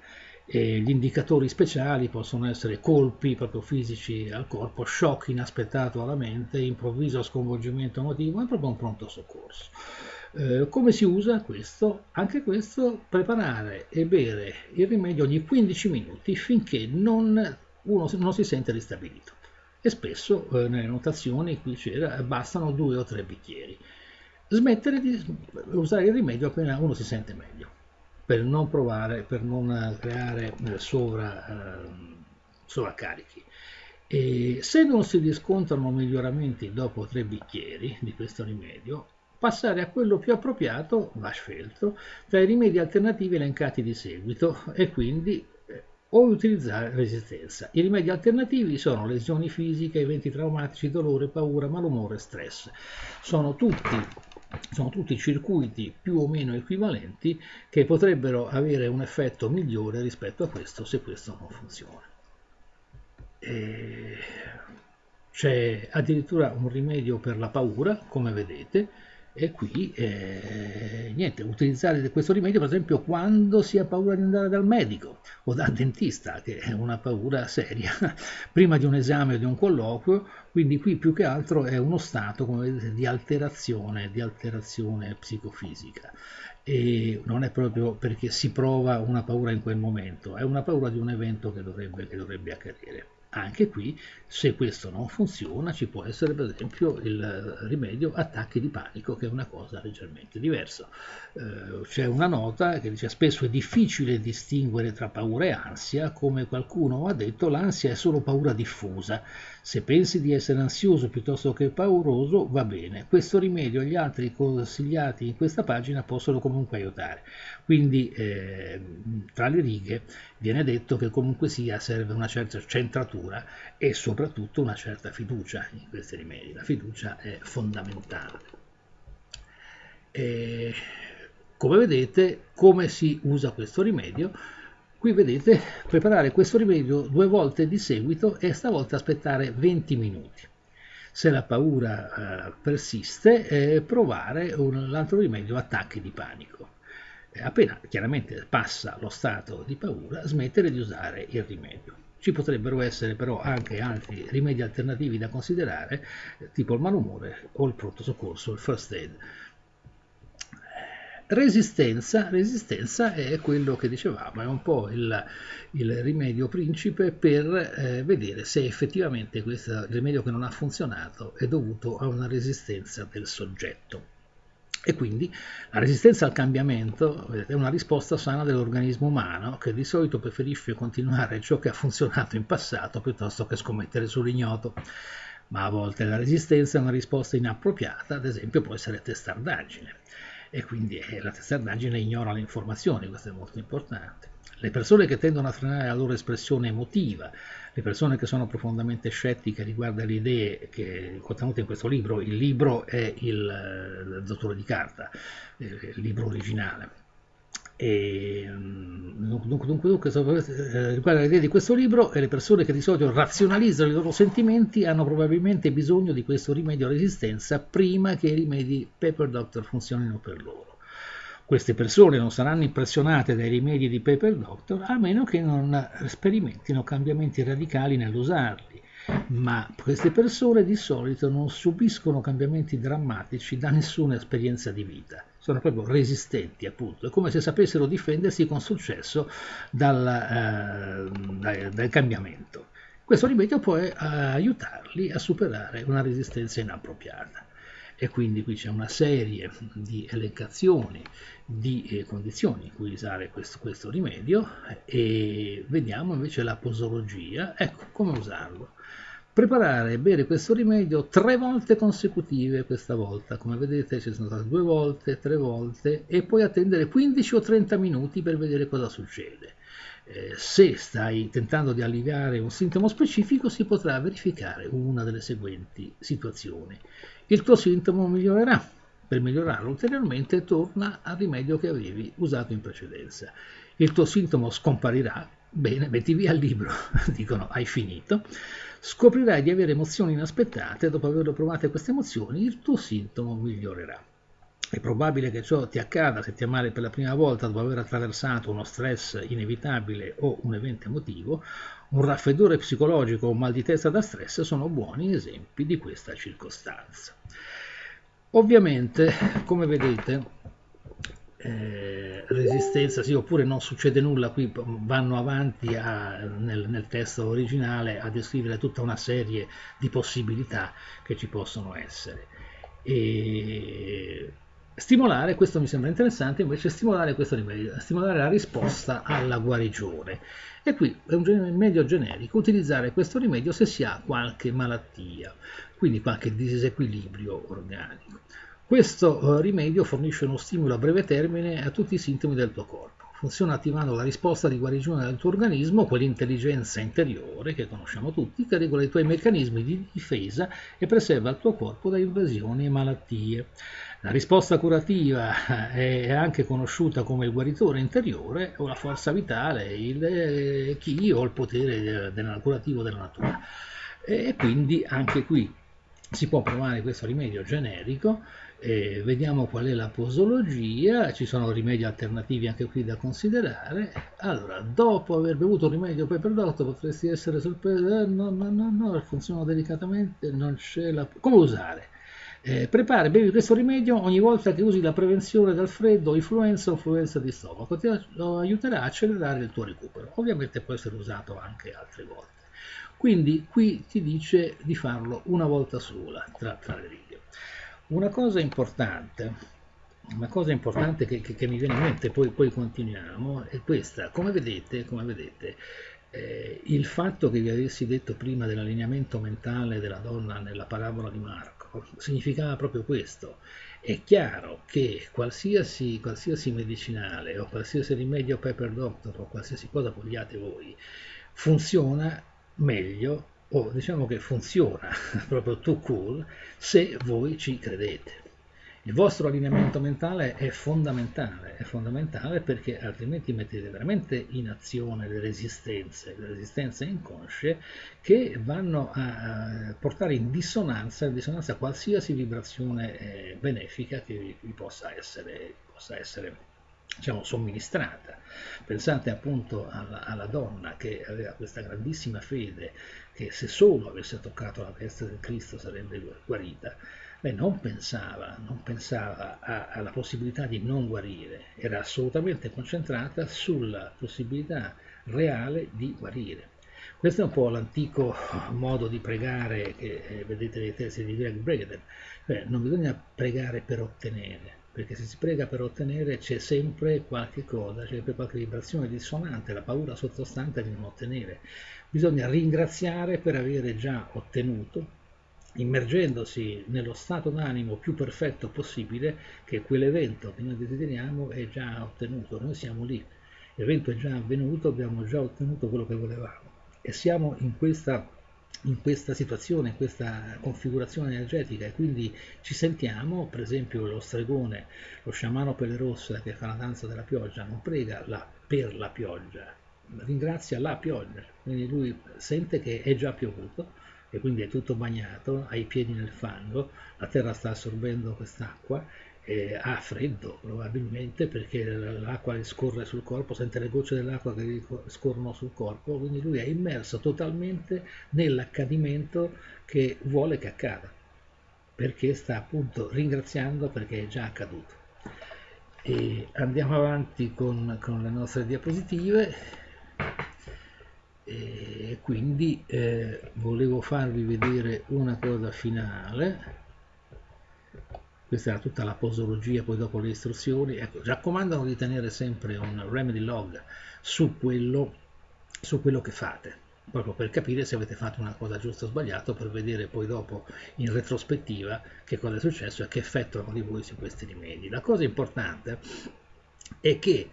E gli indicatori speciali possono essere colpi proprio fisici al corpo, shock inaspettato alla mente, improvviso sconvolgimento emotivo, è proprio un pronto soccorso. Eh, come si usa questo? Anche questo, preparare e bere il rimedio ogni 15 minuti finché non, uno non si sente ristabilito. E spesso eh, nelle notazioni qui c'era bastano due o tre bicchieri. Smettere di usare il rimedio appena uno si sente meglio per non provare, per non creare eh, sovra, eh, sovraccarichi. E se non si riscontrano miglioramenti dopo tre bicchieri di questo rimedio, passare a quello più appropriato, va scelto, tra i rimedi alternativi elencati di seguito e quindi eh, o utilizzare resistenza. I rimedi alternativi sono lesioni fisiche, eventi traumatici, dolore, paura, malumore, stress. Sono tutti sono tutti circuiti più o meno equivalenti che potrebbero avere un effetto migliore rispetto a questo se questo non funziona. C'è addirittura un rimedio per la paura, come vedete, e qui eh, niente, utilizzare questo rimedio per esempio quando si ha paura di andare dal medico o dal dentista, che è una paura seria, prima di un esame o di un colloquio, quindi qui più che altro è uno stato, vedete, di alterazione, di alterazione psicofisica. E non è proprio perché si prova una paura in quel momento, è una paura di un evento che dovrebbe, che dovrebbe accadere. Anche qui, se questo non funziona, ci può essere per esempio il rimedio attacchi di panico, che è una cosa leggermente diversa. Eh, c'è una nota che dice spesso è difficile distinguere tra paura e ansia, come qualcuno ha detto l'ansia è solo paura diffusa. Se pensi di essere ansioso piuttosto che pauroso, va bene. Questo rimedio e gli altri consigliati in questa pagina possono comunque aiutare. Quindi, eh, tra le righe, viene detto che comunque sia serve una certa centratura e soprattutto una certa fiducia in questi rimedi. La fiducia è fondamentale. E, come vedete, come si usa questo rimedio? Qui vedete preparare questo rimedio due volte di seguito e stavolta aspettare 20 minuti. Se la paura eh, persiste, eh, provare un, l'altro rimedio attacchi di panico appena chiaramente passa lo stato di paura, smettere di usare il rimedio. Ci potrebbero essere però anche altri rimedi alternativi da considerare, tipo il malumore o il pronto soccorso, il first aid. Resistenza, resistenza è quello che dicevamo, è un po' il, il rimedio principe per eh, vedere se effettivamente questo rimedio che non ha funzionato è dovuto a una resistenza del soggetto. E quindi la resistenza al cambiamento vedete, è una risposta sana dell'organismo umano che di solito preferisce continuare ciò che ha funzionato in passato piuttosto che scommettere sull'ignoto. Ma a volte la resistenza è una risposta inappropriata, ad esempio può essere testardaggine. E quindi eh, la testardaggine ignora le informazioni, questo è molto importante. Le persone che tendono a frenare la loro espressione emotiva, le persone che sono profondamente scettiche riguardo alle idee che contenute in questo libro, il libro è il, il Dottore di Carta, eh, il libro originale. E, mm, dunque, dunque, dunque eh, riguardo all'idea di questo libro, le persone che di solito razionalizzano i loro sentimenti hanno probabilmente bisogno di questo rimedio a resistenza prima che i rimedi Paper Doctor funzionino per loro. Queste persone non saranno impressionate dai rimedi di Paper Doctor a meno che non sperimentino cambiamenti radicali nell'usarli, ma queste persone di solito non subiscono cambiamenti drammatici da nessuna esperienza di vita, sono proprio resistenti appunto, è come se sapessero difendersi con successo dal, eh, dal, dal cambiamento. Questo rimedio può eh, aiutarli a superare una resistenza inappropriata. E quindi qui c'è una serie di elencazioni di eh, condizioni in cui usare questo, questo, rimedio. E vediamo invece la posologia, ecco come usarlo. Preparare e bere questo rimedio tre volte consecutive questa volta, come vedete ci sono state due volte, tre volte e poi attendere 15 o 30 minuti per vedere cosa succede. Eh, se stai tentando di alleviare un sintomo specifico si potrà verificare una delle seguenti situazioni il tuo sintomo migliorerà. Per migliorarlo ulteriormente torna al rimedio che avevi usato in precedenza. Il tuo sintomo scomparirà, bene, metti via il libro, dicono hai finito, scoprirai di avere emozioni inaspettate, dopo aver provato queste emozioni il tuo sintomo migliorerà. È probabile che ciò ti accada se ti ammali per la prima volta dopo aver attraversato uno stress inevitabile o un evento emotivo. Un raffreddore psicologico o un mal di testa da stress sono buoni esempi di questa circostanza. Ovviamente, come vedete, eh, resistenza, sì, oppure non succede nulla, qui vanno avanti a, nel, nel, testo originale a descrivere tutta una serie di possibilità che ci possono essere. E stimolare, questo mi sembra interessante, invece stimolare questo rimedio, stimolare la risposta alla guarigione. E qui è un rimedio generico, utilizzare questo rimedio se si ha qualche malattia, quindi qualche disequilibrio organico. Questo eh, rimedio fornisce uno stimolo a breve termine a tutti i sintomi del tuo corpo. funziona attivando la risposta di guarigione del tuo organismo, quell'intelligenza interiore che conosciamo tutti, che regola i tuoi meccanismi di difesa e preserva il tuo corpo da invasioni e malattie. La risposta curativa è anche conosciuta come il guaritore interiore o la forza vitale, il chi o il potere del curativo della natura. E quindi anche qui si può provare questo rimedio generico eh, vediamo qual è la posologia, ci sono rimedi alternativi anche qui da considerare. Allora, dopo aver bevuto un rimedio poi prodotto potresti essere sorpreso, no, no, no, no, funziona delicatamente, non c'è la... Come usare? Eh, prepara, bevi questo rimedio ogni volta che usi la prevenzione dal freddo, influenza o influenza di stomaco, ti aiuterà a accelerare il tuo recupero. Ovviamente può essere usato anche altre volte. Quindi qui ti dice di farlo una volta sola, tra, tra le righe. Una cosa importante, una cosa importante che, che, che mi viene in mente, poi, poi, continuiamo, è questa. Come vedete, come vedete eh, il fatto che vi avessi detto prima dell'allineamento mentale della donna nella parabola di Marco significava proprio questo. È chiaro che qualsiasi, qualsiasi medicinale o qualsiasi rimedio pepper doctor o qualsiasi cosa vogliate voi funziona meglio o diciamo che funziona proprio too cool se voi ci credete. Il vostro allineamento mentale è fondamentale, è fondamentale perché altrimenti mettete veramente in azione le resistenze, le resistenze inconsce che vanno a portare in dissonanza, in dissonanza qualsiasi vibrazione eh, benefica che vi possa essere, possa essere diciamo, somministrata. Pensate appunto alla, alla, donna che aveva questa grandissima fede che se solo avesse toccato la testa del Cristo sarebbe guarita. Lei non pensava, non pensava a, alla possibilità di non guarire, era assolutamente concentrata sulla possibilità reale di guarire. Questo è un po' l'antico modo di pregare che eh, vedete nei testi di Greg Braden, cioè non bisogna pregare per ottenere, perché se si prega per ottenere c'è sempre qualche cosa, c'è sempre qualche vibrazione dissonante, la paura sottostante di non ottenere. Bisogna ringraziare per avere già ottenuto, immergendosi nello stato d'animo più perfetto possibile che quell'evento che noi desideriamo è già ottenuto, noi siamo lì, l'evento è già avvenuto, abbiamo già ottenuto quello che volevamo. E siamo in questa in questa situazione, in questa configurazione energetica. E quindi ci sentiamo, per esempio lo stregone, lo sciamano pelle rossa che fa la danza della pioggia, non prega la, per la pioggia, ringrazia la pioggia, quindi lui sente che è già piovuto e quindi è tutto bagnato, ha i piedi nel fango, la terra sta assorbendo quest'acqua eh, ha freddo probabilmente perché l'acqua scorre sul corpo, sente le gocce dell'acqua che scorrono sul corpo, quindi lui è immerso totalmente nell'accadimento che vuole che accada, perché sta appunto ringraziando perché è già accaduto. E andiamo avanti con, con le nostre diapositive e quindi eh, volevo farvi vedere una cosa finale questa era tutta la posologia, poi dopo le istruzioni, ecco, raccomandano di tenere sempre un remedy log su quello, su quello che fate, proprio per capire se avete fatto una cosa giusta o sbagliata, per vedere poi dopo in retrospettiva che cosa è successo e che effetto hanno di voi su questi rimedi. La cosa importante è che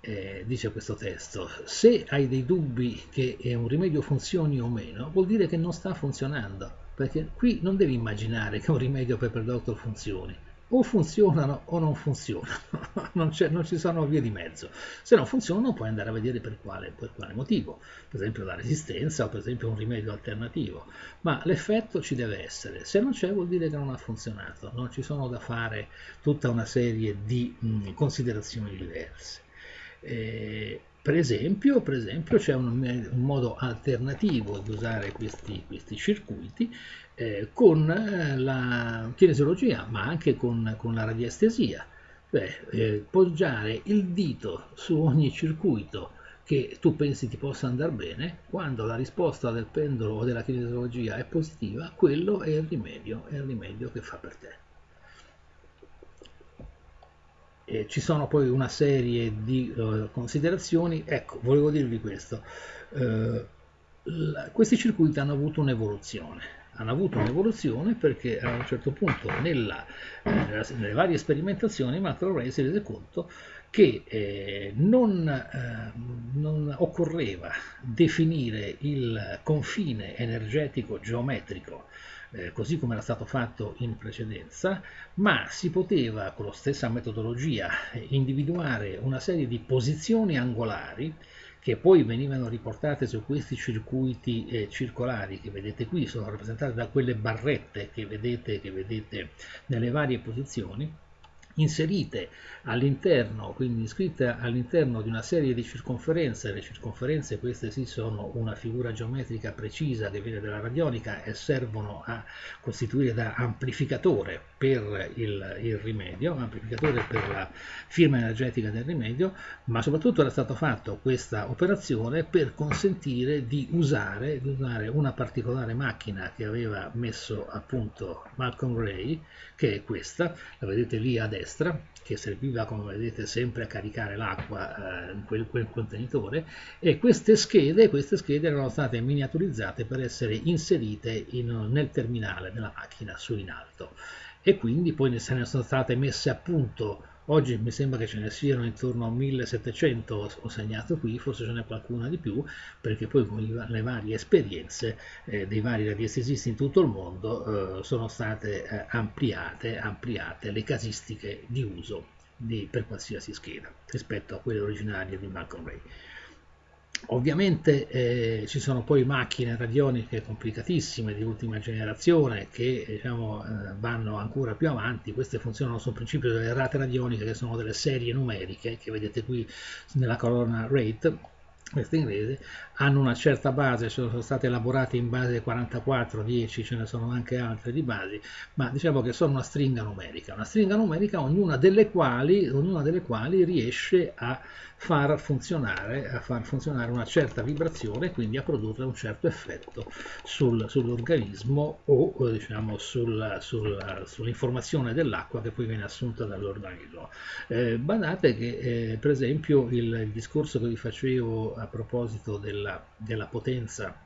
eh, dice questo testo, se hai dei dubbi che un rimedio funzioni o meno, vuol dire che non sta funzionando perché qui non devi immaginare che un rimedio Pepper Doctor funzioni. O funzionano o non funzionano. Non, non, ci sono vie di mezzo. Se non funzionano puoi andare a vedere per quale, per quale motivo. Per esempio la resistenza o per esempio un rimedio alternativo. Ma l'effetto ci deve essere. Se non c'è vuol dire che non ha funzionato. Non ci sono da fare tutta una serie di mh, considerazioni diverse. Eh, per esempio, per esempio c'è un, un, modo alternativo di usare questi, questi circuiti eh, con eh, la kinesiologia, ma anche con, con la radiestesia. Cioè, eh, poggiare il dito su ogni circuito che tu pensi ti possa andare bene, quando la risposta del pendolo o della kinesiologia è positiva, quello è il rimedio, è il rimedio che fa per te. Eh, ci sono poi una serie di uh, considerazioni, ecco, volevo dirvi questo, uh, la, questi circuiti hanno avuto un'evoluzione, hanno avuto un'evoluzione perché a un certo punto nella, eh, nelle varie sperimentazioni McElroy si rese conto che eh, non, eh, non, occorreva definire il confine energetico geometrico eh, così come era stato fatto in precedenza, ma si poteva con la stessa metodologia individuare una serie di posizioni angolari che poi venivano riportate su questi circuiti eh, circolari che vedete qui, sono rappresentate da quelle barrette che vedete, che vedete nelle varie posizioni, inserite all'interno, quindi iscritte all'interno di una serie di circonferenze, le circonferenze queste sì sono una figura geometrica precisa che viene dalla radionica e servono a costituire da amplificatore per il, il rimedio, amplificatore per la firma energetica del rimedio, ma soprattutto era stato fatto questa operazione per consentire di usare, di usare una particolare macchina che aveva messo a punto Malcolm Gray, che è questa, la vedete lì a destra, che serviva come vedete sempre a caricare l'acqua eh, in quel, quel, contenitore e queste schede, queste schede erano state miniaturizzate per essere inserite in, nel terminale della macchina su in alto. E quindi poi se ne sono state messe a punto Oggi mi sembra che ce ne siano intorno a 1700, ho segnato qui, forse ce n'è qualcuna di più, perché poi con le varie esperienze eh, dei vari radiestesisti in tutto il mondo eh, sono state eh, ampliate, ampliate le casistiche di uso di, per qualsiasi scheda rispetto a quelle originarie di Malcolm Ray. Ovviamente eh, ci sono poi macchine radioniche complicatissime di ultima generazione che diciamo, eh, vanno ancora più avanti, queste funzionano sul principio delle rate radioniche che sono delle serie numeriche che vedete qui nella colonna rate, queste inglesi, hanno una certa base, sono state elaborate in base 44, 10, ce ne sono anche altre di basi, ma diciamo che sono una stringa numerica, una stringa numerica ognuna delle quali, ognuna delle quali riesce a far funzionare, a far funzionare una certa vibrazione, quindi a produrre un certo effetto sul, sull'organismo o diciamo sul, sul, sull'informazione dell'acqua che poi viene assunta dall'organismo. Eh, badate che eh, per esempio il, il discorso che vi facevo a proposito della, della potenza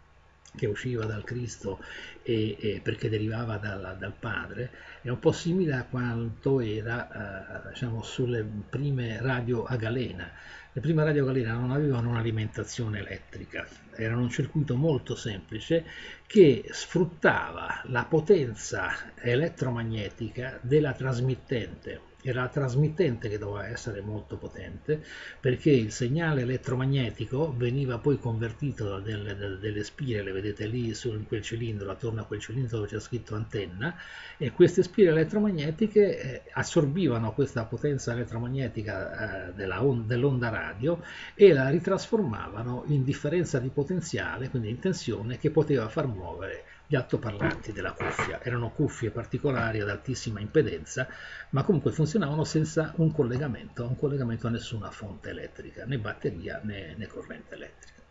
che usciva dal Cristo e, e perché derivava dal, dal, Padre, è un po' simile a quanto era eh, diciamo, sulle prime radio a galena. Le prime radio a galena non avevano un'alimentazione elettrica, erano un circuito molto semplice che sfruttava la potenza elettromagnetica della trasmittente era la trasmittente che doveva essere molto potente perché il segnale elettromagnetico veniva poi convertito da delle, da delle spire, le vedete lì su quel cilindro, attorno a quel cilindro dove c'è scritto antenna e queste spire elettromagnetiche eh, assorbivano questa potenza elettromagnetica eh, dell'onda radio e la ritrasformavano in differenza di potenziale, quindi in tensione che poteva far muovere gli altoparlanti della cuffia. Erano cuffie particolari ad altissima impedenza, ma comunque funzionavano senza un collegamento, un collegamento a nessuna fonte elettrica, né batteria né, né corrente elettrica.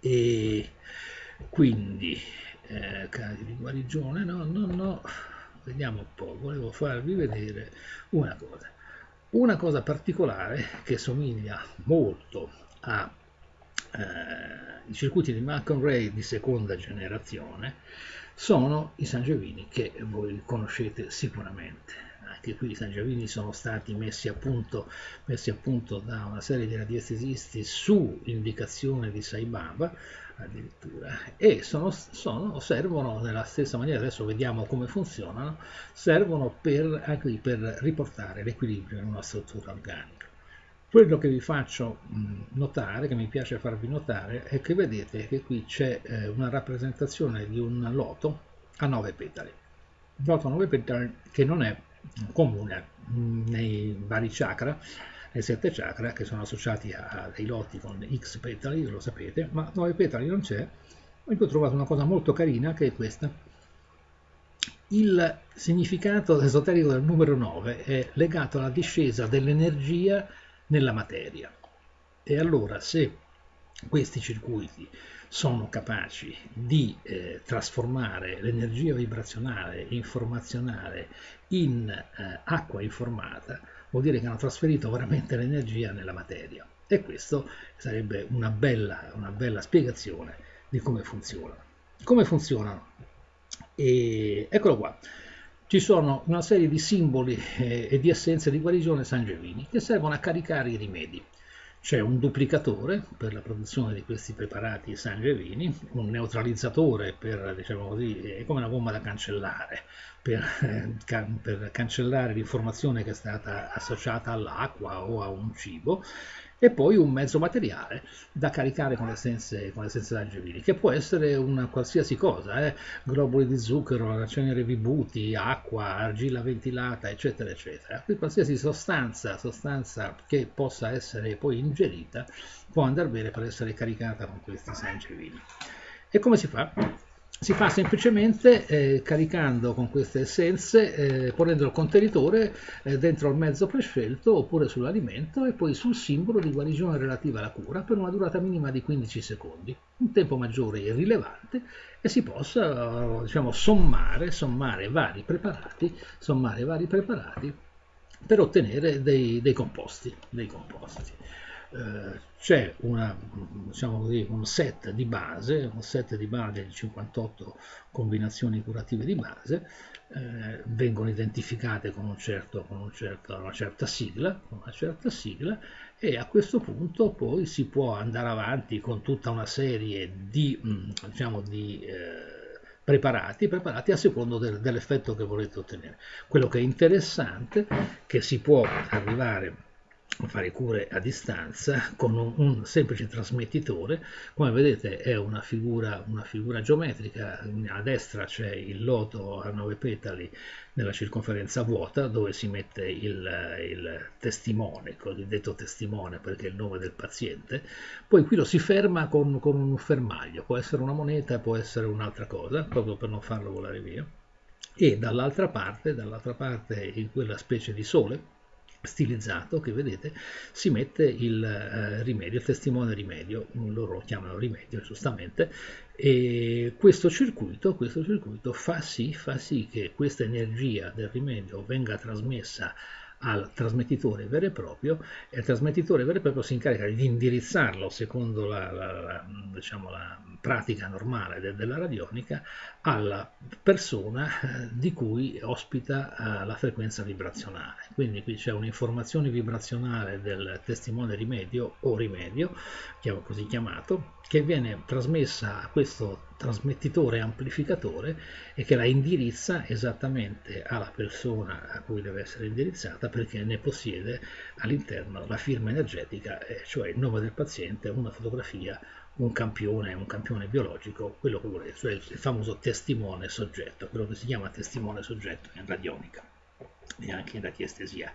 E quindi, eh, casi di guarigione, no, no, no, vediamo un po', volevo farvi vedere una cosa. Una cosa particolare che somiglia molto a eh, i circuiti di Malcolm di seconda generazione sono i Sangiovini che voi conoscete sicuramente. Anche qui i Sangiovini sono stati messi a punto, messi a punto da una serie di radiestesisti su indicazione di Saibaba addirittura e sono, sono, servono nella stessa maniera, adesso vediamo come funzionano, servono per, anche per riportare l'equilibrio in una struttura organica. Quello che vi faccio notare, che mi piace farvi notare, è che vedete che qui c'è eh, una rappresentazione di un loto a 9 petali. Un loto a 9 petali che non è comune nei vari chakra, nei sette chakra che sono associati a dei loti con X petali, lo sapete, ma 9 petali non c'è. Ho trovato una cosa molto carina che è questa. Il significato esoterico del numero 9 è legato alla discesa dell'energia nella materia. E allora se questi circuiti sono capaci di eh, trasformare l'energia vibrazionale informazionale in eh, acqua informata, vuol dire che hanno trasferito veramente l'energia nella materia. E questo sarebbe una bella, una bella spiegazione di come funzionano. Come funzionano E eccolo qua. Ci sono una serie di simboli eh, e di essenze di guarigione Sangevini che servono a caricare i rimedi. C'è un duplicatore per la produzione di questi preparati sangevini, un neutralizzatore per, diciamo così, è come una gomma da cancellare, per, per cancellare l'informazione che è stata associata all'acqua o a un cibo, e poi un mezzo materiale da caricare con essenze, con essenze d'angevini, che può essere una qualsiasi cosa, eh? globuli di zucchero, cenere vibuti, acqua, argilla ventilata, eccetera, eccetera. Qui qualsiasi sostanza, sostanza che possa essere poi ingerita può andare bene per essere caricata con questi sangevini. E come si fa? Si fa semplicemente eh, caricando con queste essenze, eh, ponendo il contenitore eh, dentro il mezzo prescelto oppure sull'alimento e poi sul simbolo di guarigione relativa alla cura per una durata minima di 15 secondi, un tempo maggiore e rilevante e si possa diciamo, sommare, sommare vari preparati, sommare vari preparati per ottenere dei, dei composti. Dei composti. Eh, c'è diciamo un set di base, un set di base di 58 combinazioni curative di base, eh, vengono identificate con, un certo, con un certo, una, certa sigla, una certa sigla e a questo punto poi si può andare avanti con tutta una serie di, mm, diciamo, di eh, preparati, preparati a secondo del, dell'effetto che volete ottenere. Quello che è interessante è che si può arrivare fare cure a distanza con un, un, semplice trasmettitore. Come vedete è una figura, una figura geometrica. A destra c'è il loto a nove petali nella circonferenza vuota dove si mette il, il testimone, il cosiddetto testimone perché è il nome del paziente. Poi qui lo si ferma con, con un fermaglio. Può essere una moneta, può essere un'altra cosa proprio per non farlo volare via. E dall'altra parte, dall'altra parte in quella specie di sole stilizzato che vedete si mette il eh, rimedio, il testimone rimedio, loro lo chiamano rimedio giustamente, e questo circuito, questo circuito fa, sì, fa sì che questa energia del rimedio venga trasmessa al trasmettitore vero e proprio e il trasmettitore vero e proprio si incarica di indirizzarlo secondo la, la, la, diciamo, la pratica normale de, della radionica alla persona eh, di cui ospita eh, la frequenza vibrazionale. Quindi qui c'è un'informazione vibrazionale del testimone rimedio o rimedio, così chiamato, che viene trasmessa a questo trasmettitore amplificatore e che la indirizza esattamente alla persona a cui deve essere indirizzata perché ne possiede all'interno la firma energetica, cioè il nome del paziente, una fotografia, un campione, un campione biologico, quello che volete, cioè il famoso testimone soggetto, quello che si chiama testimone soggetto in radionica e anche in radiestesia.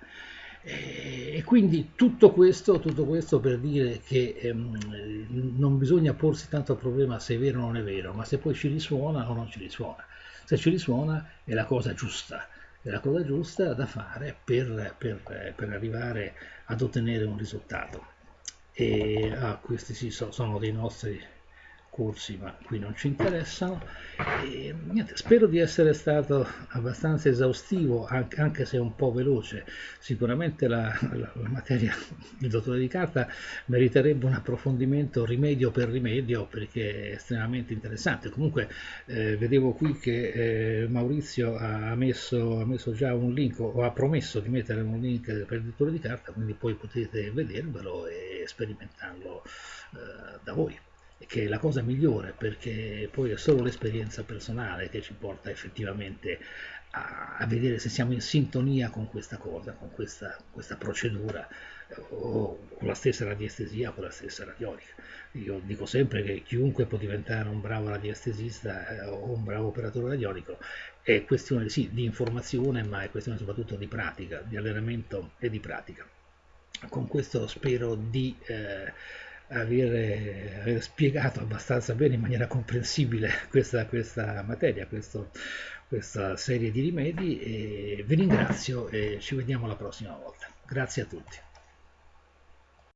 E quindi tutto questo, tutto questo per dire che ehm, non bisogna porsi tanto il problema se è vero o non è vero, ma se poi ci risuona o non ci risuona. Se ci risuona è la cosa giusta, è la cosa giusta da fare per, per, per arrivare ad ottenere un risultato. E ah, questi sì, sono dei nostri corsi, ma qui non ci interessano. E, niente, spero di essere stato abbastanza esaustivo, anche, se un po' veloce. Sicuramente la, la, la, materia del dottore di carta meriterebbe un approfondimento rimedio per rimedio perché è estremamente interessante. Comunque eh, vedevo qui che eh, Maurizio ha messo, ha messo, già un link o ha promesso di mettere un link per il dottore di carta, quindi poi potete vedervelo e sperimentarlo eh, da voi che è la cosa migliore perché poi è solo l'esperienza personale che ci porta effettivamente a, a, vedere se siamo in sintonia con questa cosa, con questa, questa procedura o con la stessa radiestesia, con la stessa radionica. Io dico sempre che chiunque può diventare un bravo radiestesista eh, o un bravo operatore radionico è questione sì, di informazione, ma è questione soprattutto di pratica, di allenamento e di pratica. Con questo spero di eh, aver, aver, spiegato abbastanza bene in maniera comprensibile questa, questa materia, questo, questa serie di rimedi vi ringrazio e ci vediamo la prossima volta. Grazie a tutti.